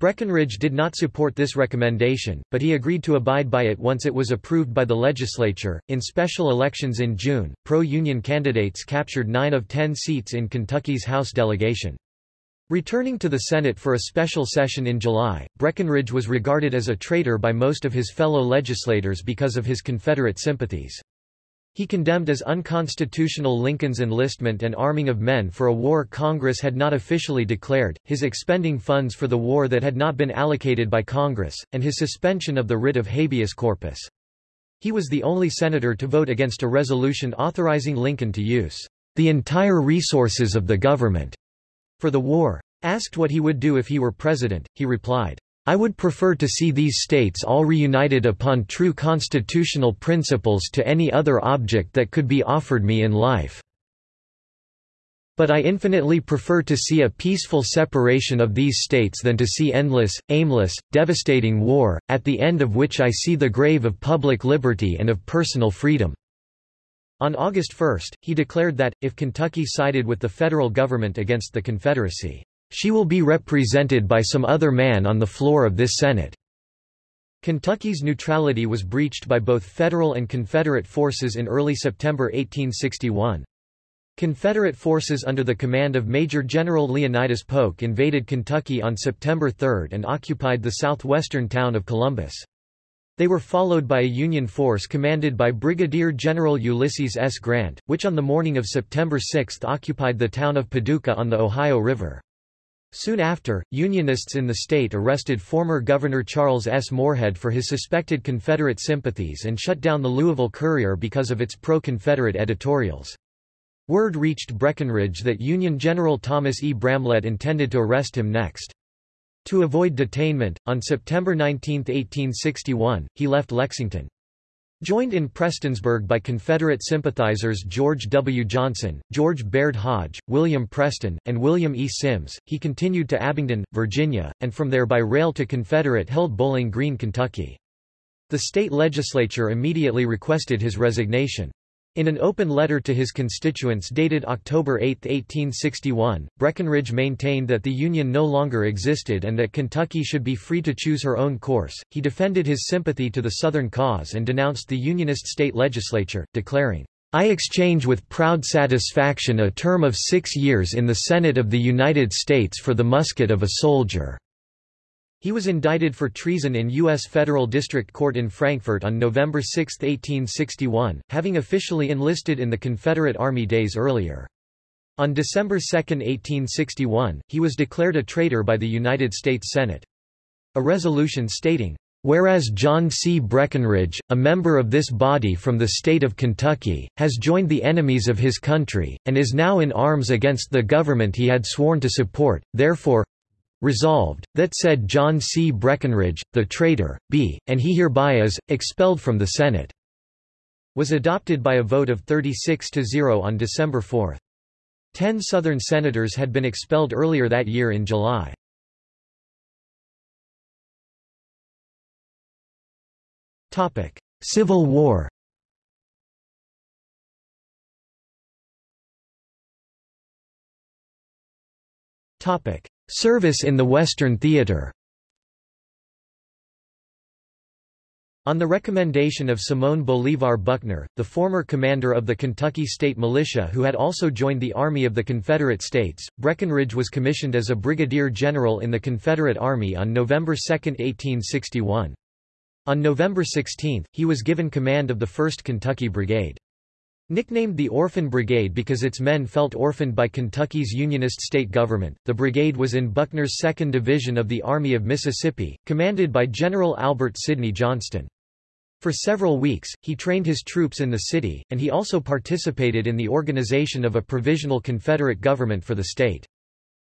Breckinridge did not support this recommendation, but he agreed to abide by it once it was approved by the legislature. In special elections in June, pro Union candidates captured nine of ten seats in Kentucky's House delegation. Returning to the Senate for a special session in July, Breckinridge was regarded as a traitor by most of his fellow legislators because of his Confederate sympathies. He condemned as unconstitutional Lincoln's enlistment and arming of men for a war Congress had not officially declared, his expending funds for the war that had not been allocated by Congress, and his suspension of the writ of habeas corpus. He was the only senator to vote against a resolution authorizing Lincoln to use the entire resources of the government for the war. Asked what he would do if he were president, he replied, I would prefer to see these states all reunited upon true constitutional principles to any other object that could be offered me in life. But I infinitely prefer to see a peaceful separation of these states than to see endless, aimless, devastating war, at the end of which I see the grave of public liberty and of personal freedom." On August 1, he declared that, if Kentucky sided with the federal government against the Confederacy, she will be represented by some other man on the floor of this Senate. Kentucky's neutrality was breached by both Federal and Confederate forces in early September 1861. Confederate forces under the command of Major General Leonidas Polk invaded Kentucky on September 3 and occupied the southwestern town of Columbus. They were followed by a Union force commanded by Brigadier General Ulysses S. Grant, which on the morning of September 6 occupied the town of Paducah on the Ohio River. Soon after, Unionists in the state arrested former Governor Charles S. Morehead for his suspected Confederate sympathies and shut down the Louisville Courier because of its pro-Confederate editorials. Word reached Breckinridge that Union General Thomas E. Bramlette intended to arrest him next. To avoid detainment, on September 19, 1861, he left Lexington. Joined in Prestonsburg by Confederate sympathizers George W. Johnson, George Baird Hodge, William Preston, and William E. Simms, he continued to Abingdon, Virginia, and from there by rail to Confederate-held Bowling Green, Kentucky. The state legislature immediately requested his resignation. In an open letter to his constituents dated October 8, 1861, Breckinridge maintained that the Union no longer existed and that Kentucky should be free to choose her own course. He defended his sympathy to the Southern cause and denounced the Unionist state legislature, declaring, I exchange with proud satisfaction a term of six years in the Senate of the United States for the musket of a soldier. He was indicted for treason in U.S. Federal District Court in Frankfort on November 6, 1861, having officially enlisted in the Confederate Army days earlier. On December 2, 1861, he was declared a traitor by the United States Senate. A resolution stating, Whereas John C. Breckinridge, a member of this body from the state of Kentucky, has joined the enemies of his country, and is now in arms against the government he had sworn to support, therefore, Resolved, that said John C. Breckinridge, the traitor, be, and he hereby is, expelled from the Senate, was adopted by a vote of 36 to 0 on December 4. Ten Southern senators had been expelled earlier that year in July. Civil War Topic: Service in the Western Theater On the recommendation of Simón Bolívar Buckner, the former commander of the Kentucky State Militia who had also joined the Army of the Confederate States, Breckinridge was commissioned as a brigadier general in the Confederate Army on November 2, 1861. On November 16, he was given command of the 1st Kentucky Brigade. Nicknamed the Orphan Brigade because its men felt orphaned by Kentucky's Unionist state government, the brigade was in Buckner's 2nd Division of the Army of Mississippi, commanded by General Albert Sidney Johnston. For several weeks, he trained his troops in the city, and he also participated in the organization of a provisional Confederate government for the state.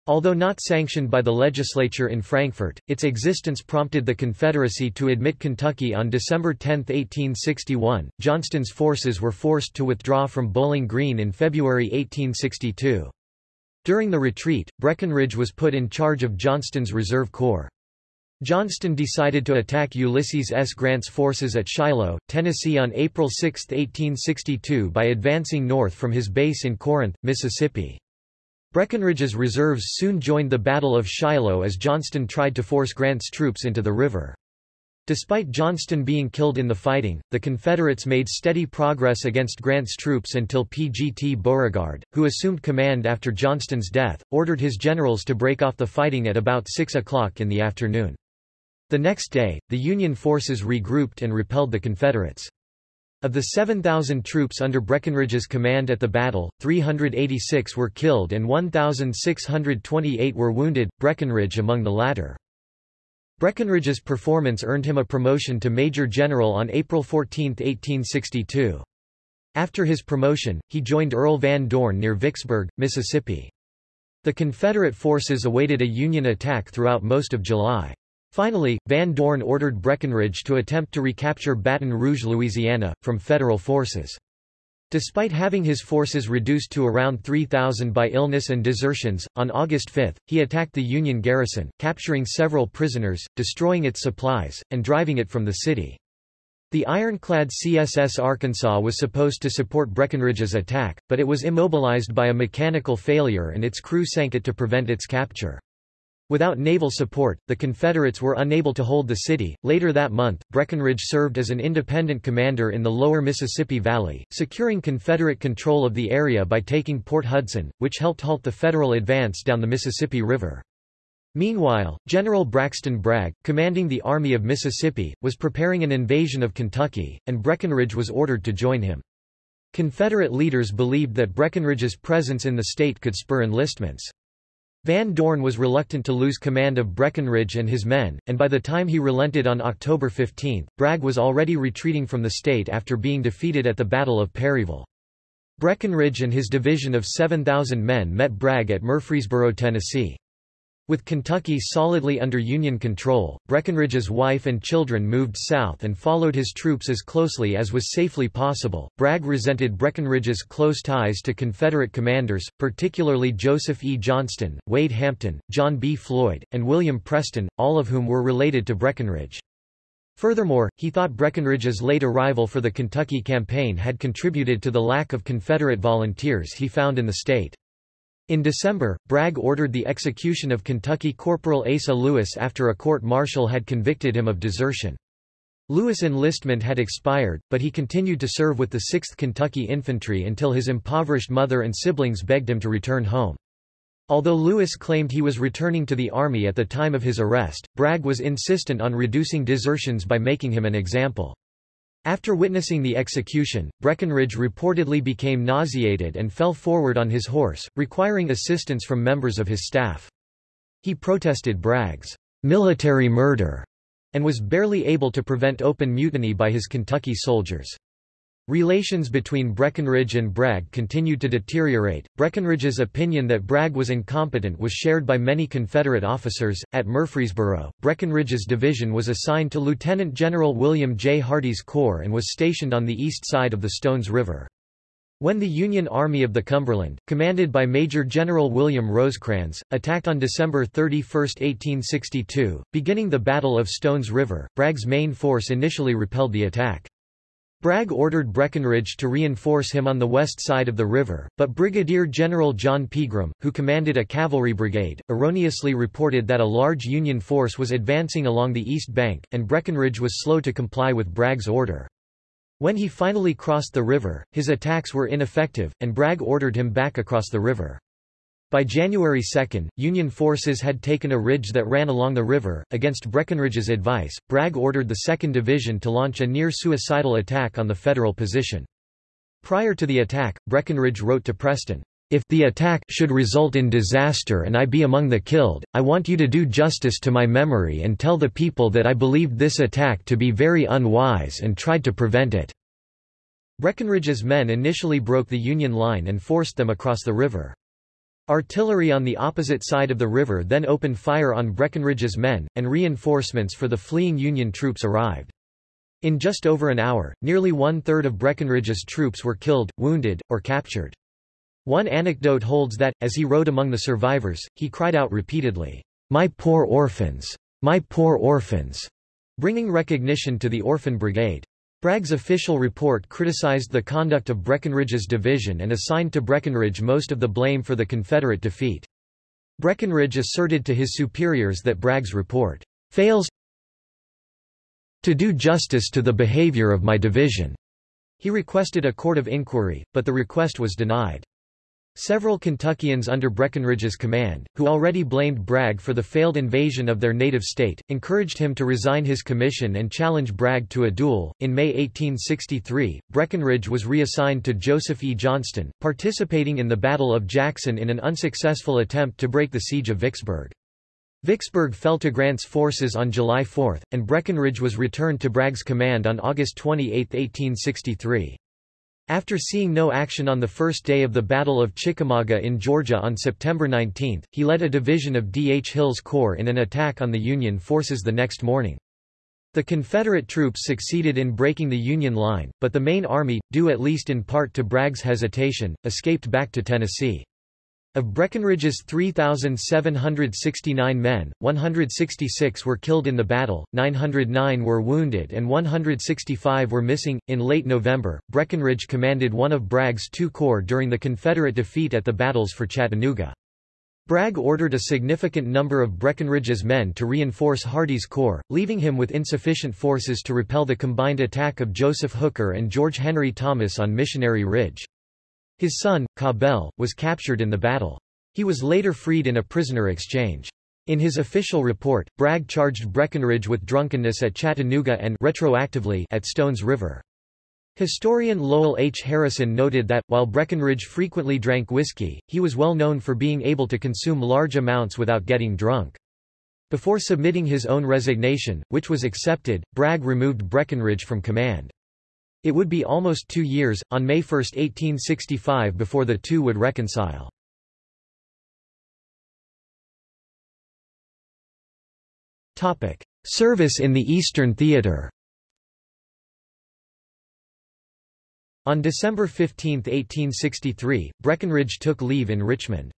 Although not sanctioned by the legislature in Frankfort, its existence prompted the Confederacy to admit Kentucky on December 10, 1861. Johnston's forces were forced to withdraw from Bowling Green in February 1862. During the retreat, Breckinridge was put in charge of Johnston's Reserve Corps. Johnston decided to attack Ulysses S. Grant's forces at Shiloh, Tennessee on April 6, 1862 by advancing north from his base in Corinth, Mississippi. Breckinridge's reserves soon joined the Battle of Shiloh as Johnston tried to force Grant's troops into the river. Despite Johnston being killed in the fighting, the Confederates made steady progress against Grant's troops until P.G.T. Beauregard, who assumed command after Johnston's death, ordered his generals to break off the fighting at about 6 o'clock in the afternoon. The next day, the Union forces regrouped and repelled the Confederates. Of the 7,000 troops under Breckinridge's command at the battle, 386 were killed and 1,628 were wounded, Breckinridge among the latter. Breckinridge's performance earned him a promotion to Major General on April 14, 1862. After his promotion, he joined Earl Van Dorn near Vicksburg, Mississippi. The Confederate forces awaited a Union attack throughout most of July. Finally, Van Dorn ordered Breckinridge to attempt to recapture Baton Rouge, Louisiana, from Federal forces. Despite having his forces reduced to around 3,000 by illness and desertions, on August 5, he attacked the Union garrison, capturing several prisoners, destroying its supplies, and driving it from the city. The ironclad CSS Arkansas was supposed to support Breckinridge's attack, but it was immobilized by a mechanical failure and its crew sank it to prevent its capture. Without naval support, the Confederates were unable to hold the city. Later that month, Breckinridge served as an independent commander in the lower Mississippi Valley, securing Confederate control of the area by taking Port Hudson, which helped halt the Federal advance down the Mississippi River. Meanwhile, General Braxton Bragg, commanding the Army of Mississippi, was preparing an invasion of Kentucky, and Breckinridge was ordered to join him. Confederate leaders believed that Breckinridge's presence in the state could spur enlistments. Van Dorn was reluctant to lose command of Breckinridge and his men, and by the time he relented on October 15, Bragg was already retreating from the state after being defeated at the Battle of Perryville. Breckinridge and his division of 7,000 men met Bragg at Murfreesboro, Tennessee. With Kentucky solidly under Union control, Breckinridge's wife and children moved south and followed his troops as closely as was safely possible. Bragg resented Breckinridge's close ties to Confederate commanders, particularly Joseph E. Johnston, Wade Hampton, John B. Floyd, and William Preston, all of whom were related to Breckinridge. Furthermore, he thought Breckinridge's late arrival for the Kentucky campaign had contributed to the lack of Confederate volunteers he found in the state. In December, Bragg ordered the execution of Kentucky Corporal Asa Lewis after a court-martial had convicted him of desertion. Lewis' enlistment had expired, but he continued to serve with the 6th Kentucky Infantry until his impoverished mother and siblings begged him to return home. Although Lewis claimed he was returning to the Army at the time of his arrest, Bragg was insistent on reducing desertions by making him an example. After witnessing the execution, Breckinridge reportedly became nauseated and fell forward on his horse, requiring assistance from members of his staff. He protested Bragg's military murder and was barely able to prevent open mutiny by his Kentucky soldiers. Relations between Breckinridge and Bragg continued to deteriorate. Breckinridge's opinion that Bragg was incompetent was shared by many Confederate officers. At Murfreesboro, Breckinridge's division was assigned to Lieutenant General William J. Hardee's corps and was stationed on the east side of the Stones River. When the Union Army of the Cumberland, commanded by Major General William Rosecrans, attacked on December 31, 1862, beginning the Battle of Stones River, Bragg's main force initially repelled the attack. Bragg ordered Breckinridge to reinforce him on the west side of the river, but Brigadier General John Pegram, who commanded a cavalry brigade, erroneously reported that a large Union force was advancing along the east bank, and Breckinridge was slow to comply with Bragg's order. When he finally crossed the river, his attacks were ineffective, and Bragg ordered him back across the river. By January 2, Union forces had taken a ridge that ran along the river. Against Breckinridge's advice, Bragg ordered the 2nd Division to launch a near-suicidal attack on the Federal position. Prior to the attack, Breckinridge wrote to Preston, If the attack should result in disaster and I be among the killed, I want you to do justice to my memory and tell the people that I believed this attack to be very unwise and tried to prevent it." Breckinridge's men initially broke the Union line and forced them across the river. Artillery on the opposite side of the river then opened fire on Breckinridge's men, and reinforcements for the fleeing Union troops arrived. In just over an hour, nearly one-third of Breckinridge's troops were killed, wounded, or captured. One anecdote holds that, as he rode among the survivors, he cried out repeatedly, "'My poor orphans! My poor orphans!' bringing recognition to the Orphan Brigade. Bragg's official report criticized the conduct of Breckinridge's division and assigned to Breckinridge most of the blame for the Confederate defeat. Breckinridge asserted to his superiors that Bragg's report fails to do justice to the behavior of my division. He requested a court of inquiry, but the request was denied. Several Kentuckians under Breckinridge's command, who already blamed Bragg for the failed invasion of their native state, encouraged him to resign his commission and challenge Bragg to a duel. In May 1863, Breckinridge was reassigned to Joseph E. Johnston, participating in the Battle of Jackson in an unsuccessful attempt to break the siege of Vicksburg. Vicksburg fell to Grant's forces on July 4, and Breckinridge was returned to Bragg's command on August 28, 1863. After seeing no action on the first day of the Battle of Chickamauga in Georgia on September 19, he led a division of D. H. Hill's corps in an attack on the Union forces the next morning. The Confederate troops succeeded in breaking the Union line, but the main army, due at least in part to Bragg's hesitation, escaped back to Tennessee. Of Breckinridge's 3,769 men, 166 were killed in the battle, 909 were wounded, and 165 were missing. In late November, Breckinridge commanded one of Bragg's two corps during the Confederate defeat at the battles for Chattanooga. Bragg ordered a significant number of Breckinridge's men to reinforce Hardee's corps, leaving him with insufficient forces to repel the combined attack of Joseph Hooker and George Henry Thomas on Missionary Ridge. His son, Cabell, was captured in the battle. He was later freed in a prisoner exchange. In his official report, Bragg charged Breckinridge with drunkenness at Chattanooga and retroactively at Stones River. Historian Lowell H. Harrison noted that, while Breckinridge frequently drank whiskey, he was well known for being able to consume large amounts without getting drunk. Before submitting his own resignation, which was accepted, Bragg removed Breckinridge from command. It would be almost two years, on May 1, 1865 before the two would reconcile. Service in the Eastern Theater On December 15, 1863, Breckinridge took leave in Richmond.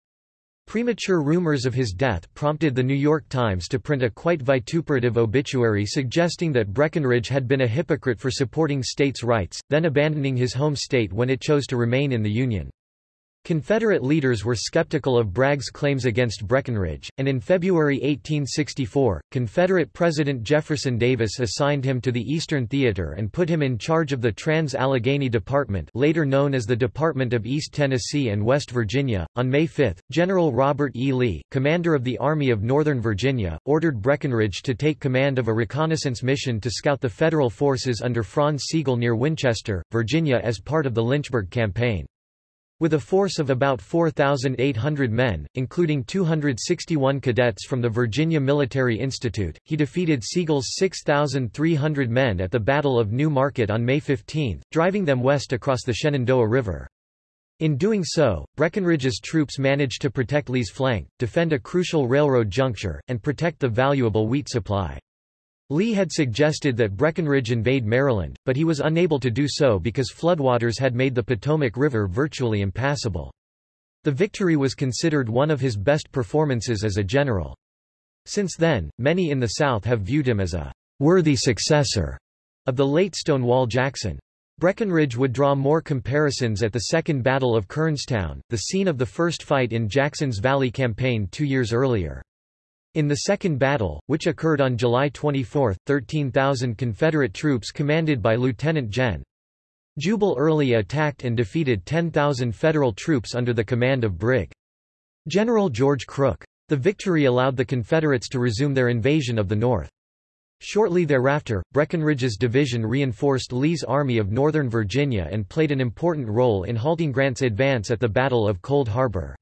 Premature rumors of his death prompted the New York Times to print a quite vituperative obituary suggesting that Breckinridge had been a hypocrite for supporting states' rights, then abandoning his home state when it chose to remain in the Union. Confederate leaders were skeptical of Bragg's claims against Breckinridge, and in February 1864, Confederate President Jefferson Davis assigned him to the Eastern Theater and put him in charge of the Trans-Allegheny Department later known as the Department of East Tennessee and West Virginia. On May 5, General Robert E. Lee, commander of the Army of Northern Virginia, ordered Breckinridge to take command of a reconnaissance mission to scout the Federal forces under Franz Sigel near Winchester, Virginia as part of the Lynchburg Campaign. With a force of about 4,800 men, including 261 cadets from the Virginia Military Institute, he defeated Sigel's 6,300 men at the Battle of New Market on May 15, driving them west across the Shenandoah River. In doing so, Breckinridge's troops managed to protect Lee's flank, defend a crucial railroad juncture, and protect the valuable wheat supply. Lee had suggested that Breckinridge invade Maryland, but he was unable to do so because floodwaters had made the Potomac River virtually impassable. The victory was considered one of his best performances as a general. Since then, many in the South have viewed him as a worthy successor of the late Stonewall Jackson. Breckinridge would draw more comparisons at the Second Battle of Kernstown, the scene of the first fight in Jackson's Valley Campaign two years earlier. In the Second Battle, which occurred on July 24, 13,000 Confederate troops commanded by Lieutenant Gen. Jubal Early attacked and defeated 10,000 Federal troops under the command of Brig. General George Crook. The victory allowed the Confederates to resume their invasion of the North. Shortly thereafter, Breckinridge's division reinforced Lee's Army of Northern Virginia and played an important role in halting Grant's advance at the Battle of Cold Harbor.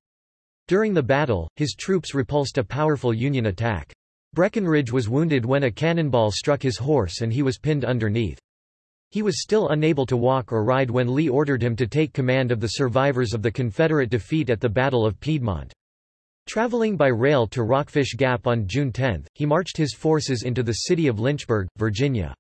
During the battle, his troops repulsed a powerful Union attack. Breckinridge was wounded when a cannonball struck his horse and he was pinned underneath. He was still unable to walk or ride when Lee ordered him to take command of the survivors of the Confederate defeat at the Battle of Piedmont. Traveling by rail to Rockfish Gap on June 10, he marched his forces into the city of Lynchburg, Virginia.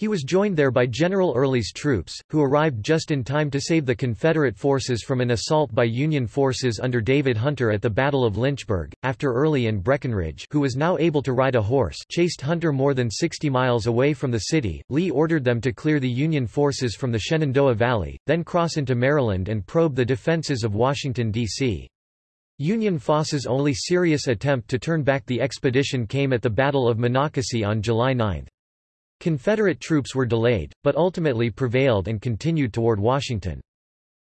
He was joined there by General Early's troops, who arrived just in time to save the Confederate forces from an assault by Union forces under David Hunter at the Battle of Lynchburg. After Early and Breckinridge, who was now able to ride a horse, chased Hunter more than 60 miles away from the city, Lee ordered them to clear the Union forces from the Shenandoah Valley, then cross into Maryland and probe the defenses of Washington, D.C. Union Foss's only serious attempt to turn back the expedition came at the Battle of Monocacy on July 9. Confederate troops were delayed, but ultimately prevailed and continued toward Washington.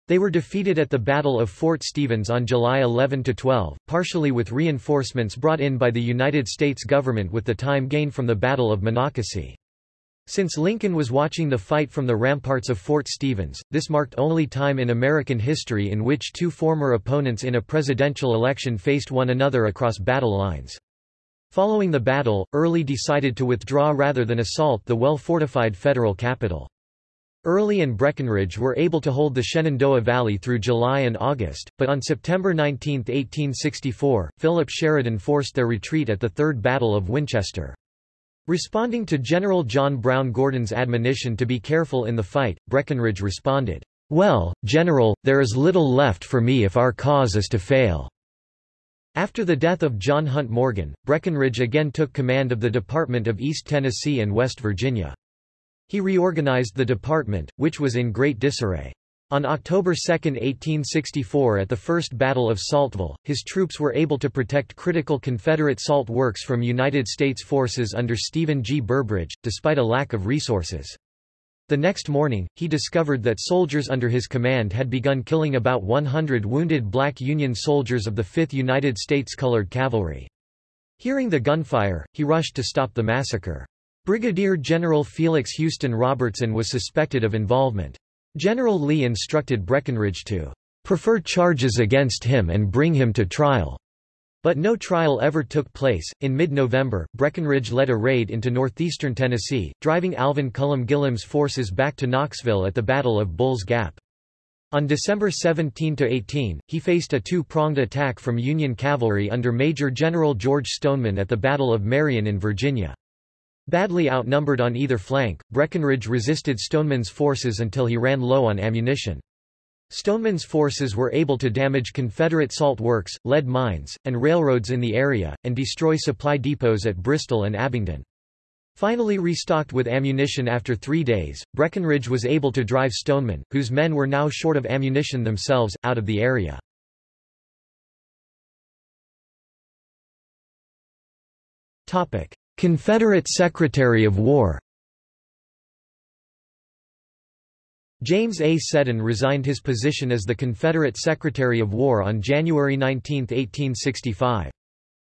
They were defeated at the Battle of Fort Stevens on July 11–12, partially with reinforcements brought in by the United States government with the time gained from the Battle of Monocacy. Since Lincoln was watching the fight from the ramparts of Fort Stevens, this marked only time in American history in which two former opponents in a presidential election faced one another across battle lines. Following the battle, Early decided to withdraw rather than assault the well-fortified federal capital. Early and Breckinridge were able to hold the Shenandoah Valley through July and August, but on September 19, 1864, Philip Sheridan forced their retreat at the Third Battle of Winchester. Responding to General John Brown Gordon's admonition to be careful in the fight, Breckinridge responded, "'Well, General, there is little left for me if our cause is to fail.'" After the death of John Hunt Morgan, Breckinridge again took command of the Department of East Tennessee and West Virginia. He reorganized the department, which was in great disarray. On October 2, 1864 at the First Battle of Saltville, his troops were able to protect critical Confederate salt works from United States forces under Stephen G. Burbridge, despite a lack of resources. The next morning, he discovered that soldiers under his command had begun killing about 100 wounded black Union soldiers of the 5th United States Colored Cavalry. Hearing the gunfire, he rushed to stop the massacre. Brigadier General Felix Houston Robertson was suspected of involvement. General Lee instructed Breckinridge to prefer charges against him and bring him to trial. But no trial ever took place. In mid November, Breckinridge led a raid into northeastern Tennessee, driving Alvan Cullem Gillem's forces back to Knoxville at the Battle of Bull's Gap. On December 17–18, he faced a two-pronged attack from Union cavalry under Major General George Stoneman at the Battle of Marion in Virginia. Badly outnumbered on either flank, Breckinridge resisted Stoneman's forces until he ran low on ammunition. Stoneman's forces were able to damage Confederate salt works, lead mines, and railroads in the area, and destroy supply depots at Bristol and Abingdon. Finally restocked with ammunition after three days, Breckinridge was able to drive Stoneman, whose men were now short of ammunition themselves, out of the area. Confederate Secretary of War James A. Seddon resigned his position as the Confederate Secretary of War on January 19, 1865.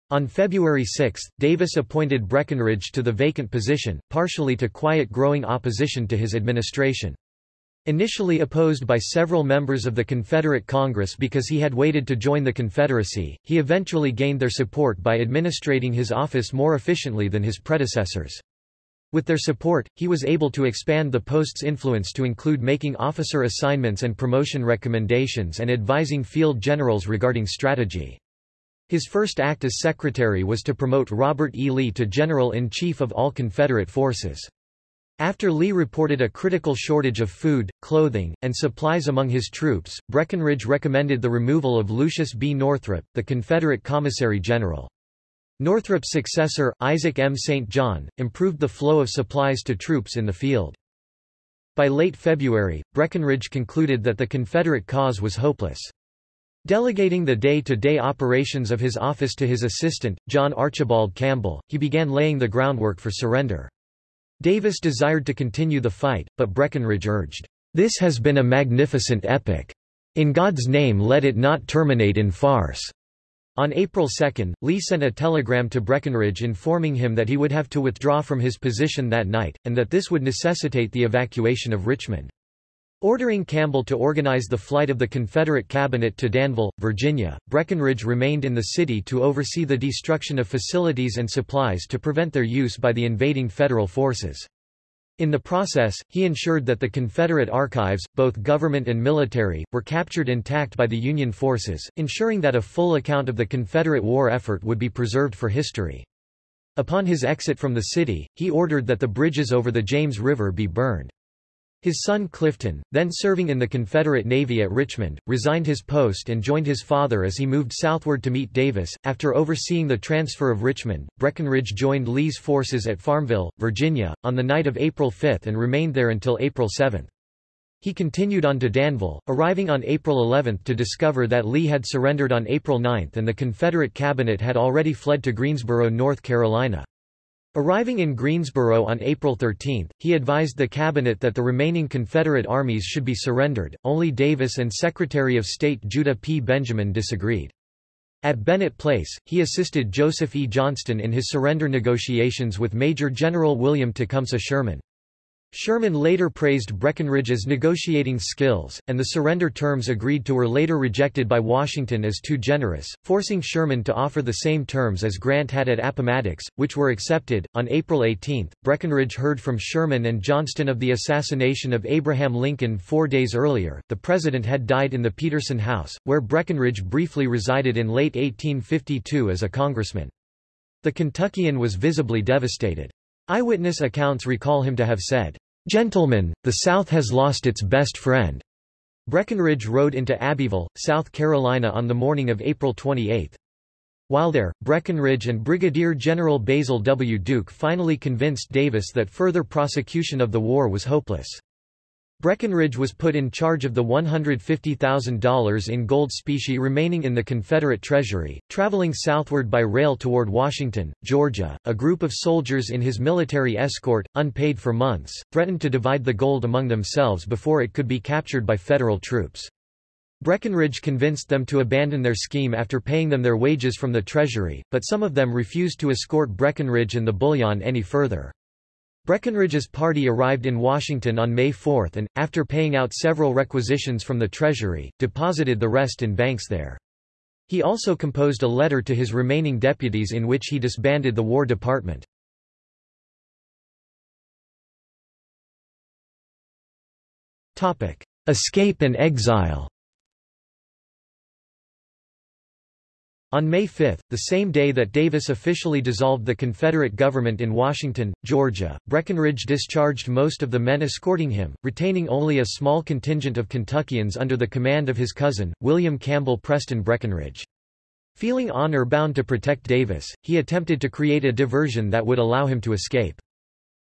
On February 6, Davis appointed Breckinridge to the vacant position, partially to quiet growing opposition to his administration. Initially opposed by several members of the Confederate Congress because he had waited to join the Confederacy, he eventually gained their support by administrating his office more efficiently than his predecessors. With their support, he was able to expand the post's influence to include making officer assignments and promotion recommendations and advising field generals regarding strategy. His first act as secretary was to promote Robert E. Lee to General-in-Chief of all Confederate forces. After Lee reported a critical shortage of food, clothing, and supplies among his troops, Breckinridge recommended the removal of Lucius B. Northrop, the Confederate Commissary General. Northrop's successor, Isaac M. St. John, improved the flow of supplies to troops in the field. By late February, Breckinridge concluded that the Confederate cause was hopeless. Delegating the day-to-day -day operations of his office to his assistant, John Archibald Campbell, he began laying the groundwork for surrender. Davis desired to continue the fight, but Breckinridge urged, "'This has been a magnificent epic. In God's name let it not terminate in farce.'" On April 2, Lee sent a telegram to Breckinridge informing him that he would have to withdraw from his position that night, and that this would necessitate the evacuation of Richmond. Ordering Campbell to organize the flight of the Confederate cabinet to Danville, Virginia, Breckinridge remained in the city to oversee the destruction of facilities and supplies to prevent their use by the invading Federal forces. In the process, he ensured that the Confederate archives, both government and military, were captured intact by the Union forces, ensuring that a full account of the Confederate war effort would be preserved for history. Upon his exit from the city, he ordered that the bridges over the James River be burned. His son Clifton, then serving in the Confederate Navy at Richmond, resigned his post and joined his father as he moved southward to meet Davis. After overseeing the transfer of Richmond, Breckinridge joined Lee's forces at Farmville, Virginia, on the night of April 5 and remained there until April 7. He continued on to Danville, arriving on April 11 to discover that Lee had surrendered on April 9 and the Confederate cabinet had already fled to Greensboro, North Carolina. Arriving in Greensboro on April 13, he advised the cabinet that the remaining Confederate armies should be surrendered, only Davis and Secretary of State Judah P. Benjamin disagreed. At Bennett Place, he assisted Joseph E. Johnston in his surrender negotiations with Major General William Tecumseh Sherman. Sherman later praised Breckinridge's negotiating skills, and the surrender terms agreed to were later rejected by Washington as too generous, forcing Sherman to offer the same terms as Grant had at Appomattox, which were accepted. On April 18, Breckinridge heard from Sherman and Johnston of the assassination of Abraham Lincoln four days earlier. The president had died in the Petersen House, where Breckinridge briefly resided in late 1852 as a congressman. The Kentuckian was visibly devastated. Eyewitness accounts recall him to have said, "'Gentlemen, the South has lost its best friend." Breckinridge rode into Abbeville, South Carolina on the morning of April 28. While there, Breckinridge and Brigadier General Basil W. Duke finally convinced Davis that further prosecution of the war was hopeless. Breckinridge was put in charge of the $150,000 in gold specie remaining in the Confederate treasury. Traveling southward by rail toward Washington, Georgia, a group of soldiers in his military escort, unpaid for months, threatened to divide the gold among themselves before it could be captured by Federal troops. Breckinridge convinced them to abandon their scheme after paying them their wages from the treasury, but some of them refused to escort Breckinridge and the bullion any further. Breckinridge's party arrived in Washington on May 4 and, after paying out several requisitions from the Treasury, deposited the rest in banks there. He also composed a letter to his remaining deputies in which he disbanded the War Department. Escape and exile On May 5, the same day that Davis officially dissolved the Confederate government in Washington, Georgia, Breckinridge discharged most of the men escorting him, retaining only a small contingent of Kentuckians under the command of his cousin, William Campbell Preston Breckinridge. Feeling honor-bound to protect Davis, he attempted to create a diversion that would allow him to escape.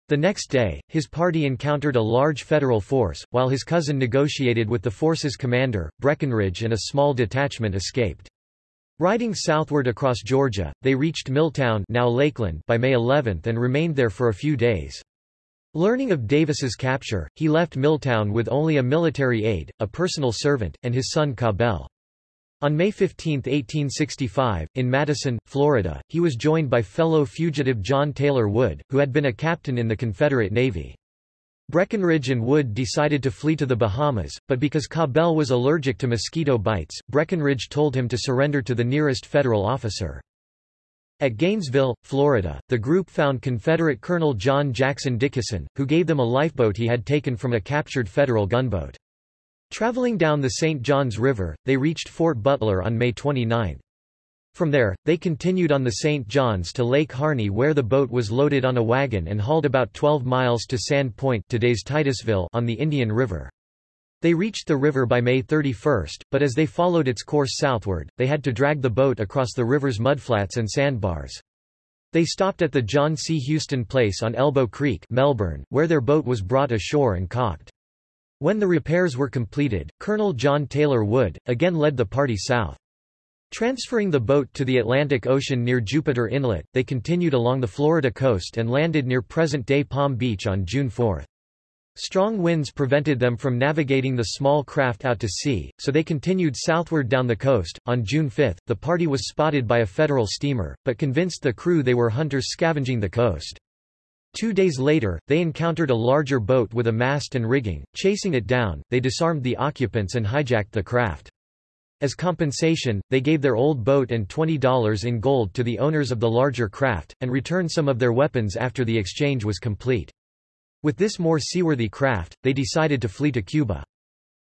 The next day, his party encountered a large federal force, while his cousin negotiated with the force's commander, Breckinridge and a small detachment escaped. Riding southward across Georgia, they reached Milltown now Lakeland by May 11 and remained there for a few days. Learning of Davis's capture, he left Milltown with only a military aide, a personal servant, and his son Cabell. On May 15, 1865, in Madison, Florida, he was joined by fellow fugitive John Taylor Wood, who had been a captain in the Confederate Navy. Breckinridge and Wood decided to flee to the Bahamas, but because Cabell was allergic to mosquito bites, Breckinridge told him to surrender to the nearest federal officer. At Gainesville, Florida, the group found Confederate Colonel John Jackson Dickison, who gave them a lifeboat he had taken from a captured federal gunboat. Traveling down the St. Johns River, they reached Fort Butler on May 29. From there, they continued on the St. Johns to Lake Harney where the boat was loaded on a wagon and hauled about 12 miles to Sand Point today's Titusville on the Indian River. They reached the river by May 31, but as they followed its course southward, they had to drag the boat across the river's mudflats and sandbars. They stopped at the John C. Houston Place on Elbow Creek Melbourne, where their boat was brought ashore and caulked. When the repairs were completed, Colonel John Taylor Wood, again led the party south. Transferring the boat to the Atlantic Ocean near Jupiter Inlet, they continued along the Florida coast and landed near present-day Palm Beach on June 4. Strong winds prevented them from navigating the small craft out to sea, so they continued southward down the coast. On June 5, the party was spotted by a federal steamer, but convinced the crew they were hunters scavenging the coast. Two days later, they encountered a larger boat with a mast and rigging. Chasing it down, they disarmed the occupants and hijacked the craft. As compensation, they gave their old boat and $20 in gold to the owners of the larger craft, and returned some of their weapons after the exchange was complete. With this more seaworthy craft, they decided to flee to Cuba.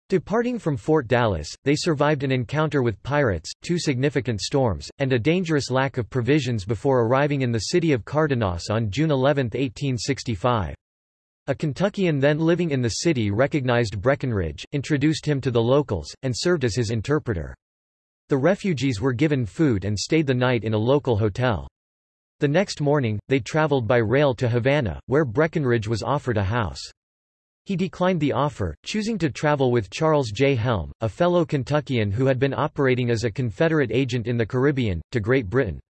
Departing from Fort Dallas, they survived an encounter with pirates, two significant storms, and a dangerous lack of provisions before arriving in the city of Cardenas on June 11, 1865. A Kentuckian then living in the city recognized Breckinridge, introduced him to the locals, and served as his interpreter. The refugees were given food and stayed the night in a local hotel. The next morning, they traveled by rail to Havana, where Breckinridge was offered a house. He declined the offer, choosing to travel with Charles J. Helm, a fellow Kentuckian who had been operating as a Confederate agent in the Caribbean, to Great Britain.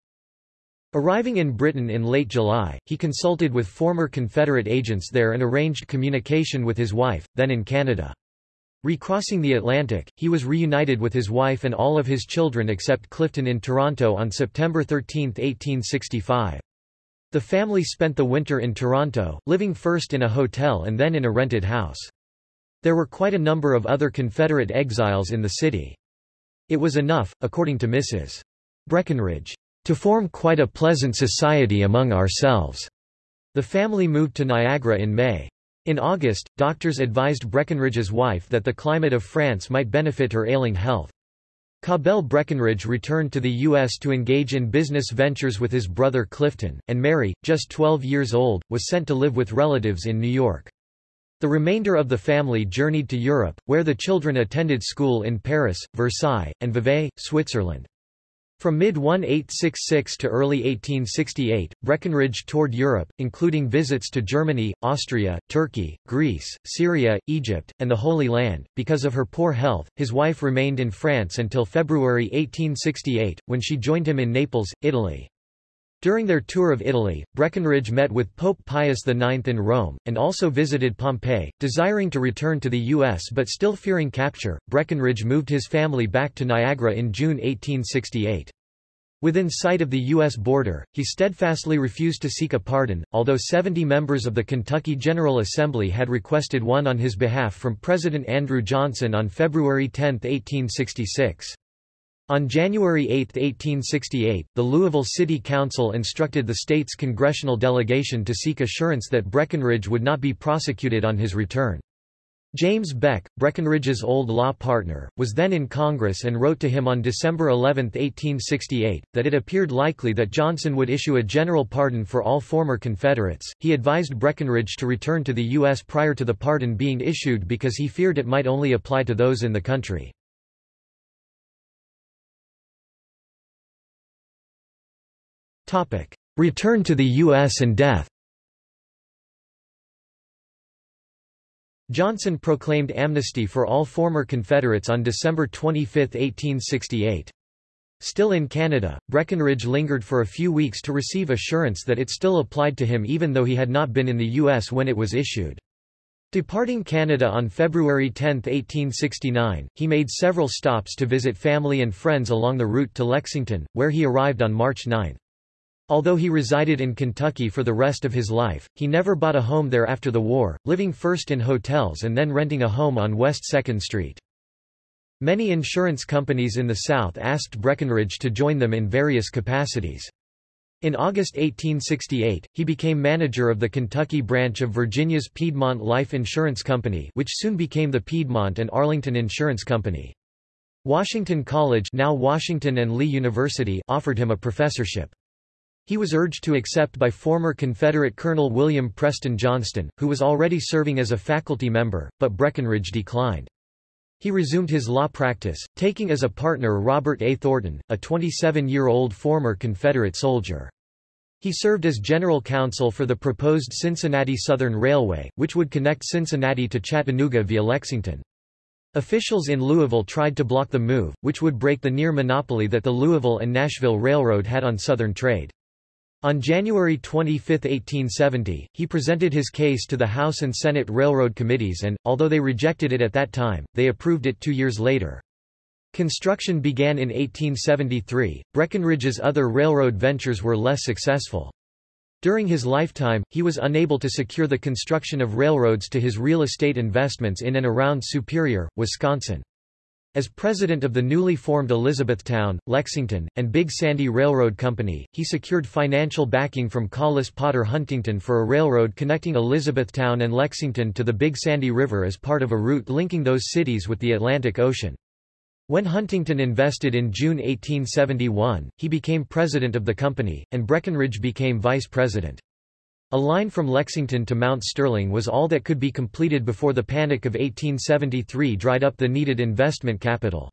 Arriving in Britain in late July, he consulted with former Confederate agents there and arranged communication with his wife, then in Canada. Recrossing the Atlantic, he was reunited with his wife and all of his children except Clifton in Toronto on September 13, 1865. The family spent the winter in Toronto, living first in a hotel and then in a rented house. There were quite a number of other Confederate exiles in the city. It was enough, according to Mrs. Breckinridge, to form quite a pleasant society among ourselves. The family moved to Niagara in May. In August, doctors advised Breckinridge's wife that the climate of France might benefit her ailing health. Cabell Breckinridge returned to the U.S. to engage in business ventures with his brother Clifton, and Mary, just 12 years old, was sent to live with relatives in New York. The remainder of the family journeyed to Europe, where the children attended school in Paris, Versailles, and Vevey, Switzerland. From mid-1866 to early 1868, Breckinridge toured Europe, including visits to Germany, Austria, Turkey, Greece, Syria, Egypt, and the Holy Land. Because of her poor health, his wife remained in France until February 1868, when she joined him in Naples, Italy. During their tour of Italy, Breckinridge met with Pope Pius IX in Rome, and also visited Pompeii. Desiring to return to the U.S. but still fearing capture, Breckinridge moved his family back to Niagara in June 1868. Within sight of the U.S. border, he steadfastly refused to seek a pardon, although 70 members of the Kentucky General Assembly had requested one on his behalf from President Andrew Johnson on February 10, 1866. On January 8, 1868, the Louisville City Council instructed the state's congressional delegation to seek assurance that Breckinridge would not be prosecuted on his return. James Beck, Breckinridge's old law partner, was then in Congress and wrote to him on December 11, 1868, that it appeared likely that Johnson would issue a general pardon for all former Confederates. He advised Breckinridge to return to the U.S. prior to the pardon being issued because he feared it might only apply to those in the country. Return to the U.S. and death Johnson proclaimed amnesty for all former Confederates on December 25, 1868. Still in Canada, Breckinridge lingered for a few weeks to receive assurance that it still applied to him even though he had not been in the U.S. when it was issued. Departing Canada on February 10, 1869, he made several stops to visit family and friends along the route to Lexington, where he arrived on March 9. Although he resided in Kentucky for the rest of his life, he never bought a home there after the war, living first in hotels and then renting a home on West 2nd Street. Many insurance companies in the South asked Breckinridge to join them in various capacities. In August 1868, he became manager of the Kentucky branch of Virginia's Piedmont Life Insurance Company which soon became the Piedmont and Arlington Insurance Company. Washington College now Washington and Lee University offered him a professorship. He was urged to accept by former Confederate Colonel William Preston Johnston, who was already serving as a faculty member, but Breckinridge declined. He resumed his law practice, taking as a partner Robert A. Thornton, a 27-year-old former Confederate soldier. He served as general counsel for the proposed Cincinnati Southern Railway, which would connect Cincinnati to Chattanooga via Lexington. Officials in Louisville tried to block the move, which would break the near monopoly that the Louisville and Nashville Railroad had on Southern trade. On January 25, 1870, he presented his case to the House and Senate Railroad Committees and, although they rejected it at that time, they approved it two years later. Construction began in 1873. Breckinridge's other railroad ventures were less successful. During his lifetime, he was unable to secure the construction of railroads to his real estate investments in and around Superior, Wisconsin. As president of the newly formed Elizabethtown, Lexington, and Big Sandy Railroad Company, he secured financial backing from Collis Potter Huntington for a railroad connecting Elizabethtown and Lexington to the Big Sandy River as part of a route linking those cities with the Atlantic Ocean. When Huntington invested in June 1871, he became president of the company, and Breckinridge became vice president. A line from Lexington to Mount Sterling was all that could be completed before the Panic of 1873 dried up the needed investment capital.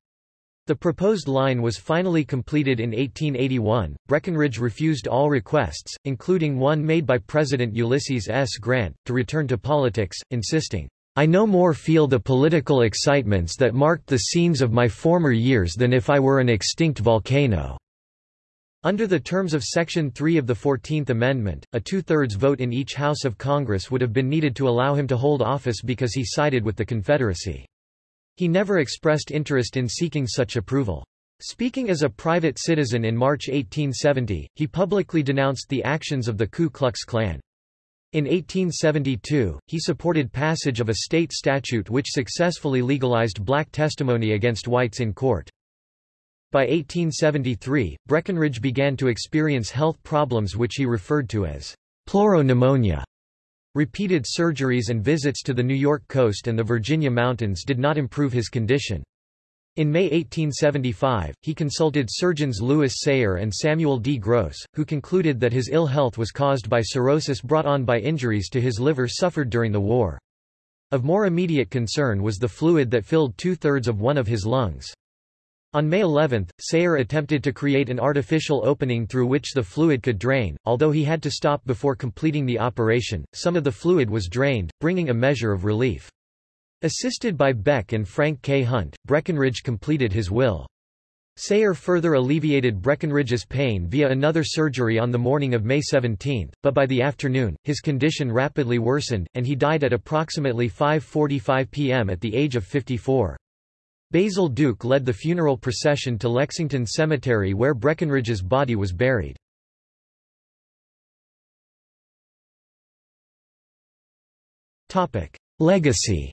The proposed line was finally completed in 1881. Breckinridge refused all requests, including one made by President Ulysses S. Grant, to return to politics, insisting, I no more feel the political excitements that marked the scenes of my former years than if I were an extinct volcano." Under the terms of Section 3 of the Fourteenth Amendment, a two-thirds vote in each House of Congress would have been needed to allow him to hold office because he sided with the Confederacy. He never expressed interest in seeking such approval. Speaking as a private citizen in March 1870, he publicly denounced the actions of the Ku Klux Klan. In 1872, he supported passage of a state statute which successfully legalized black testimony against whites in court. By 1873, Breckinridge began to experience health problems which he referred to as pleuropneumonia. Repeated surgeries and visits to the New York coast and the Virginia mountains did not improve his condition. In May 1875, he consulted surgeons Lewis Sayre and Samuel D. Gross, who concluded that his ill health was caused by cirrhosis brought on by injuries to his liver suffered during the war. Of more immediate concern was the fluid that filled two-thirds of one of his lungs. On May 11, Sayre attempted to create an artificial opening through which the fluid could drain, although he had to stop before completing the operation, some of the fluid was drained, bringing a measure of relief. Assisted by Beck and Frank K. Hunt, Breckinridge completed his will. Sayre further alleviated Breckinridge's pain via another surgery on the morning of May 17, but by the afternoon, his condition rapidly worsened, and he died at approximately 5.45 p.m. at the age of 54. Basil Duke led the funeral procession to Lexington Cemetery where Breckinridge's body was buried. Legacy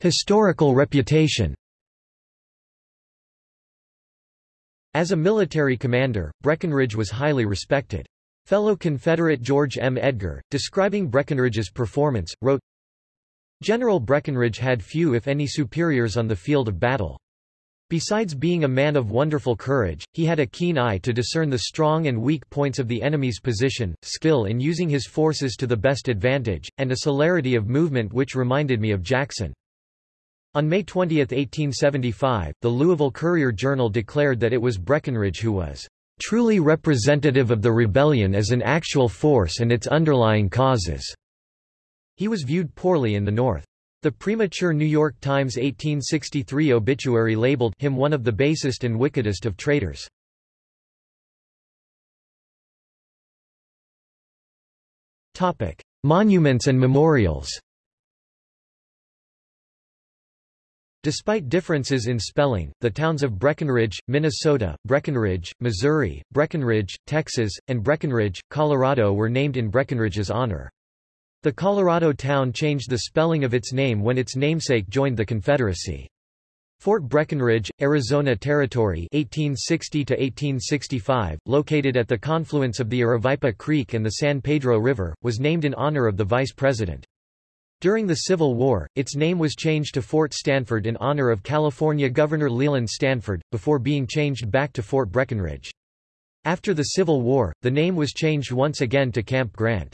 Historical reputation As a military commander, Breckinridge was highly respected. Fellow Confederate George M. Edgar, describing Breckinridge's performance, wrote, General Breckinridge had few if any superiors on the field of battle. Besides being a man of wonderful courage, he had a keen eye to discern the strong and weak points of the enemy's position, skill in using his forces to the best advantage, and a celerity of movement which reminded me of Jackson. On May 20, 1875, the Louisville Courier-Journal declared that it was Breckinridge who was truly representative of the rebellion as an actual force and its underlying causes. He was viewed poorly in the North. The premature New York Times 1863 obituary labeled him one of the basest and wickedest of traitors. Monuments and memorials. Despite differences in spelling, the towns of Breckenridge, Minnesota, Breckenridge, Missouri, Breckenridge, Texas, and Breckenridge, Colorado were named in Breckinridge's honor. The Colorado town changed the spelling of its name when its namesake joined the Confederacy. Fort Breckinridge, Arizona Territory 1860-1865, located at the confluence of the Aravaipa Creek and the San Pedro River, was named in honor of the vice president. During the Civil War, its name was changed to Fort Stanford in honor of California Governor Leland Stanford, before being changed back to Fort Breckinridge. After the Civil War, the name was changed once again to Camp Grant.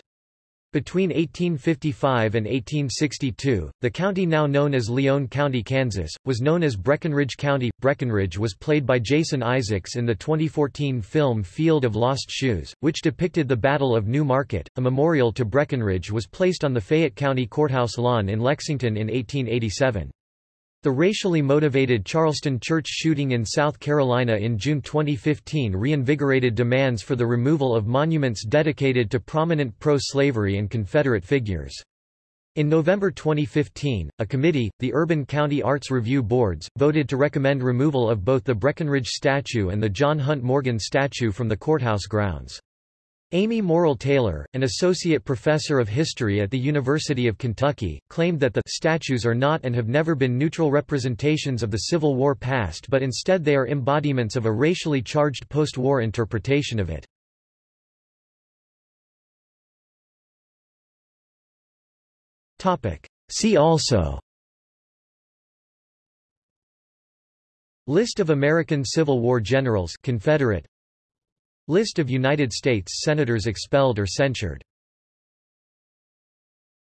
Between 1855 and 1862, the county now known as Lyon County, Kansas, was known as Breckinridge County. Breckinridge was played by Jason Isaacs in the 2014 film Field of Lost Shoes, which depicted the Battle of New Market. A memorial to Breckinridge was placed on the Fayette County Courthouse lawn in Lexington in 1887. The racially motivated Charleston church shooting in South Carolina in June 2015 reinvigorated demands for the removal of monuments dedicated to prominent pro-slavery and Confederate figures. In November 2015, a committee, the Urban County Arts Review Boards, voted to recommend removal of both the Breckinridge statue and the John Hunt Morgan statue from the courthouse grounds. Amy Murrell Taylor, an associate professor of history at the University of Kentucky, claimed that the statues are not and have never been neutral representations of the Civil War past but instead they are embodiments of a racially charged post-war interpretation of it. See also List of American Civil War generals Confederate List of United States Senators expelled or censured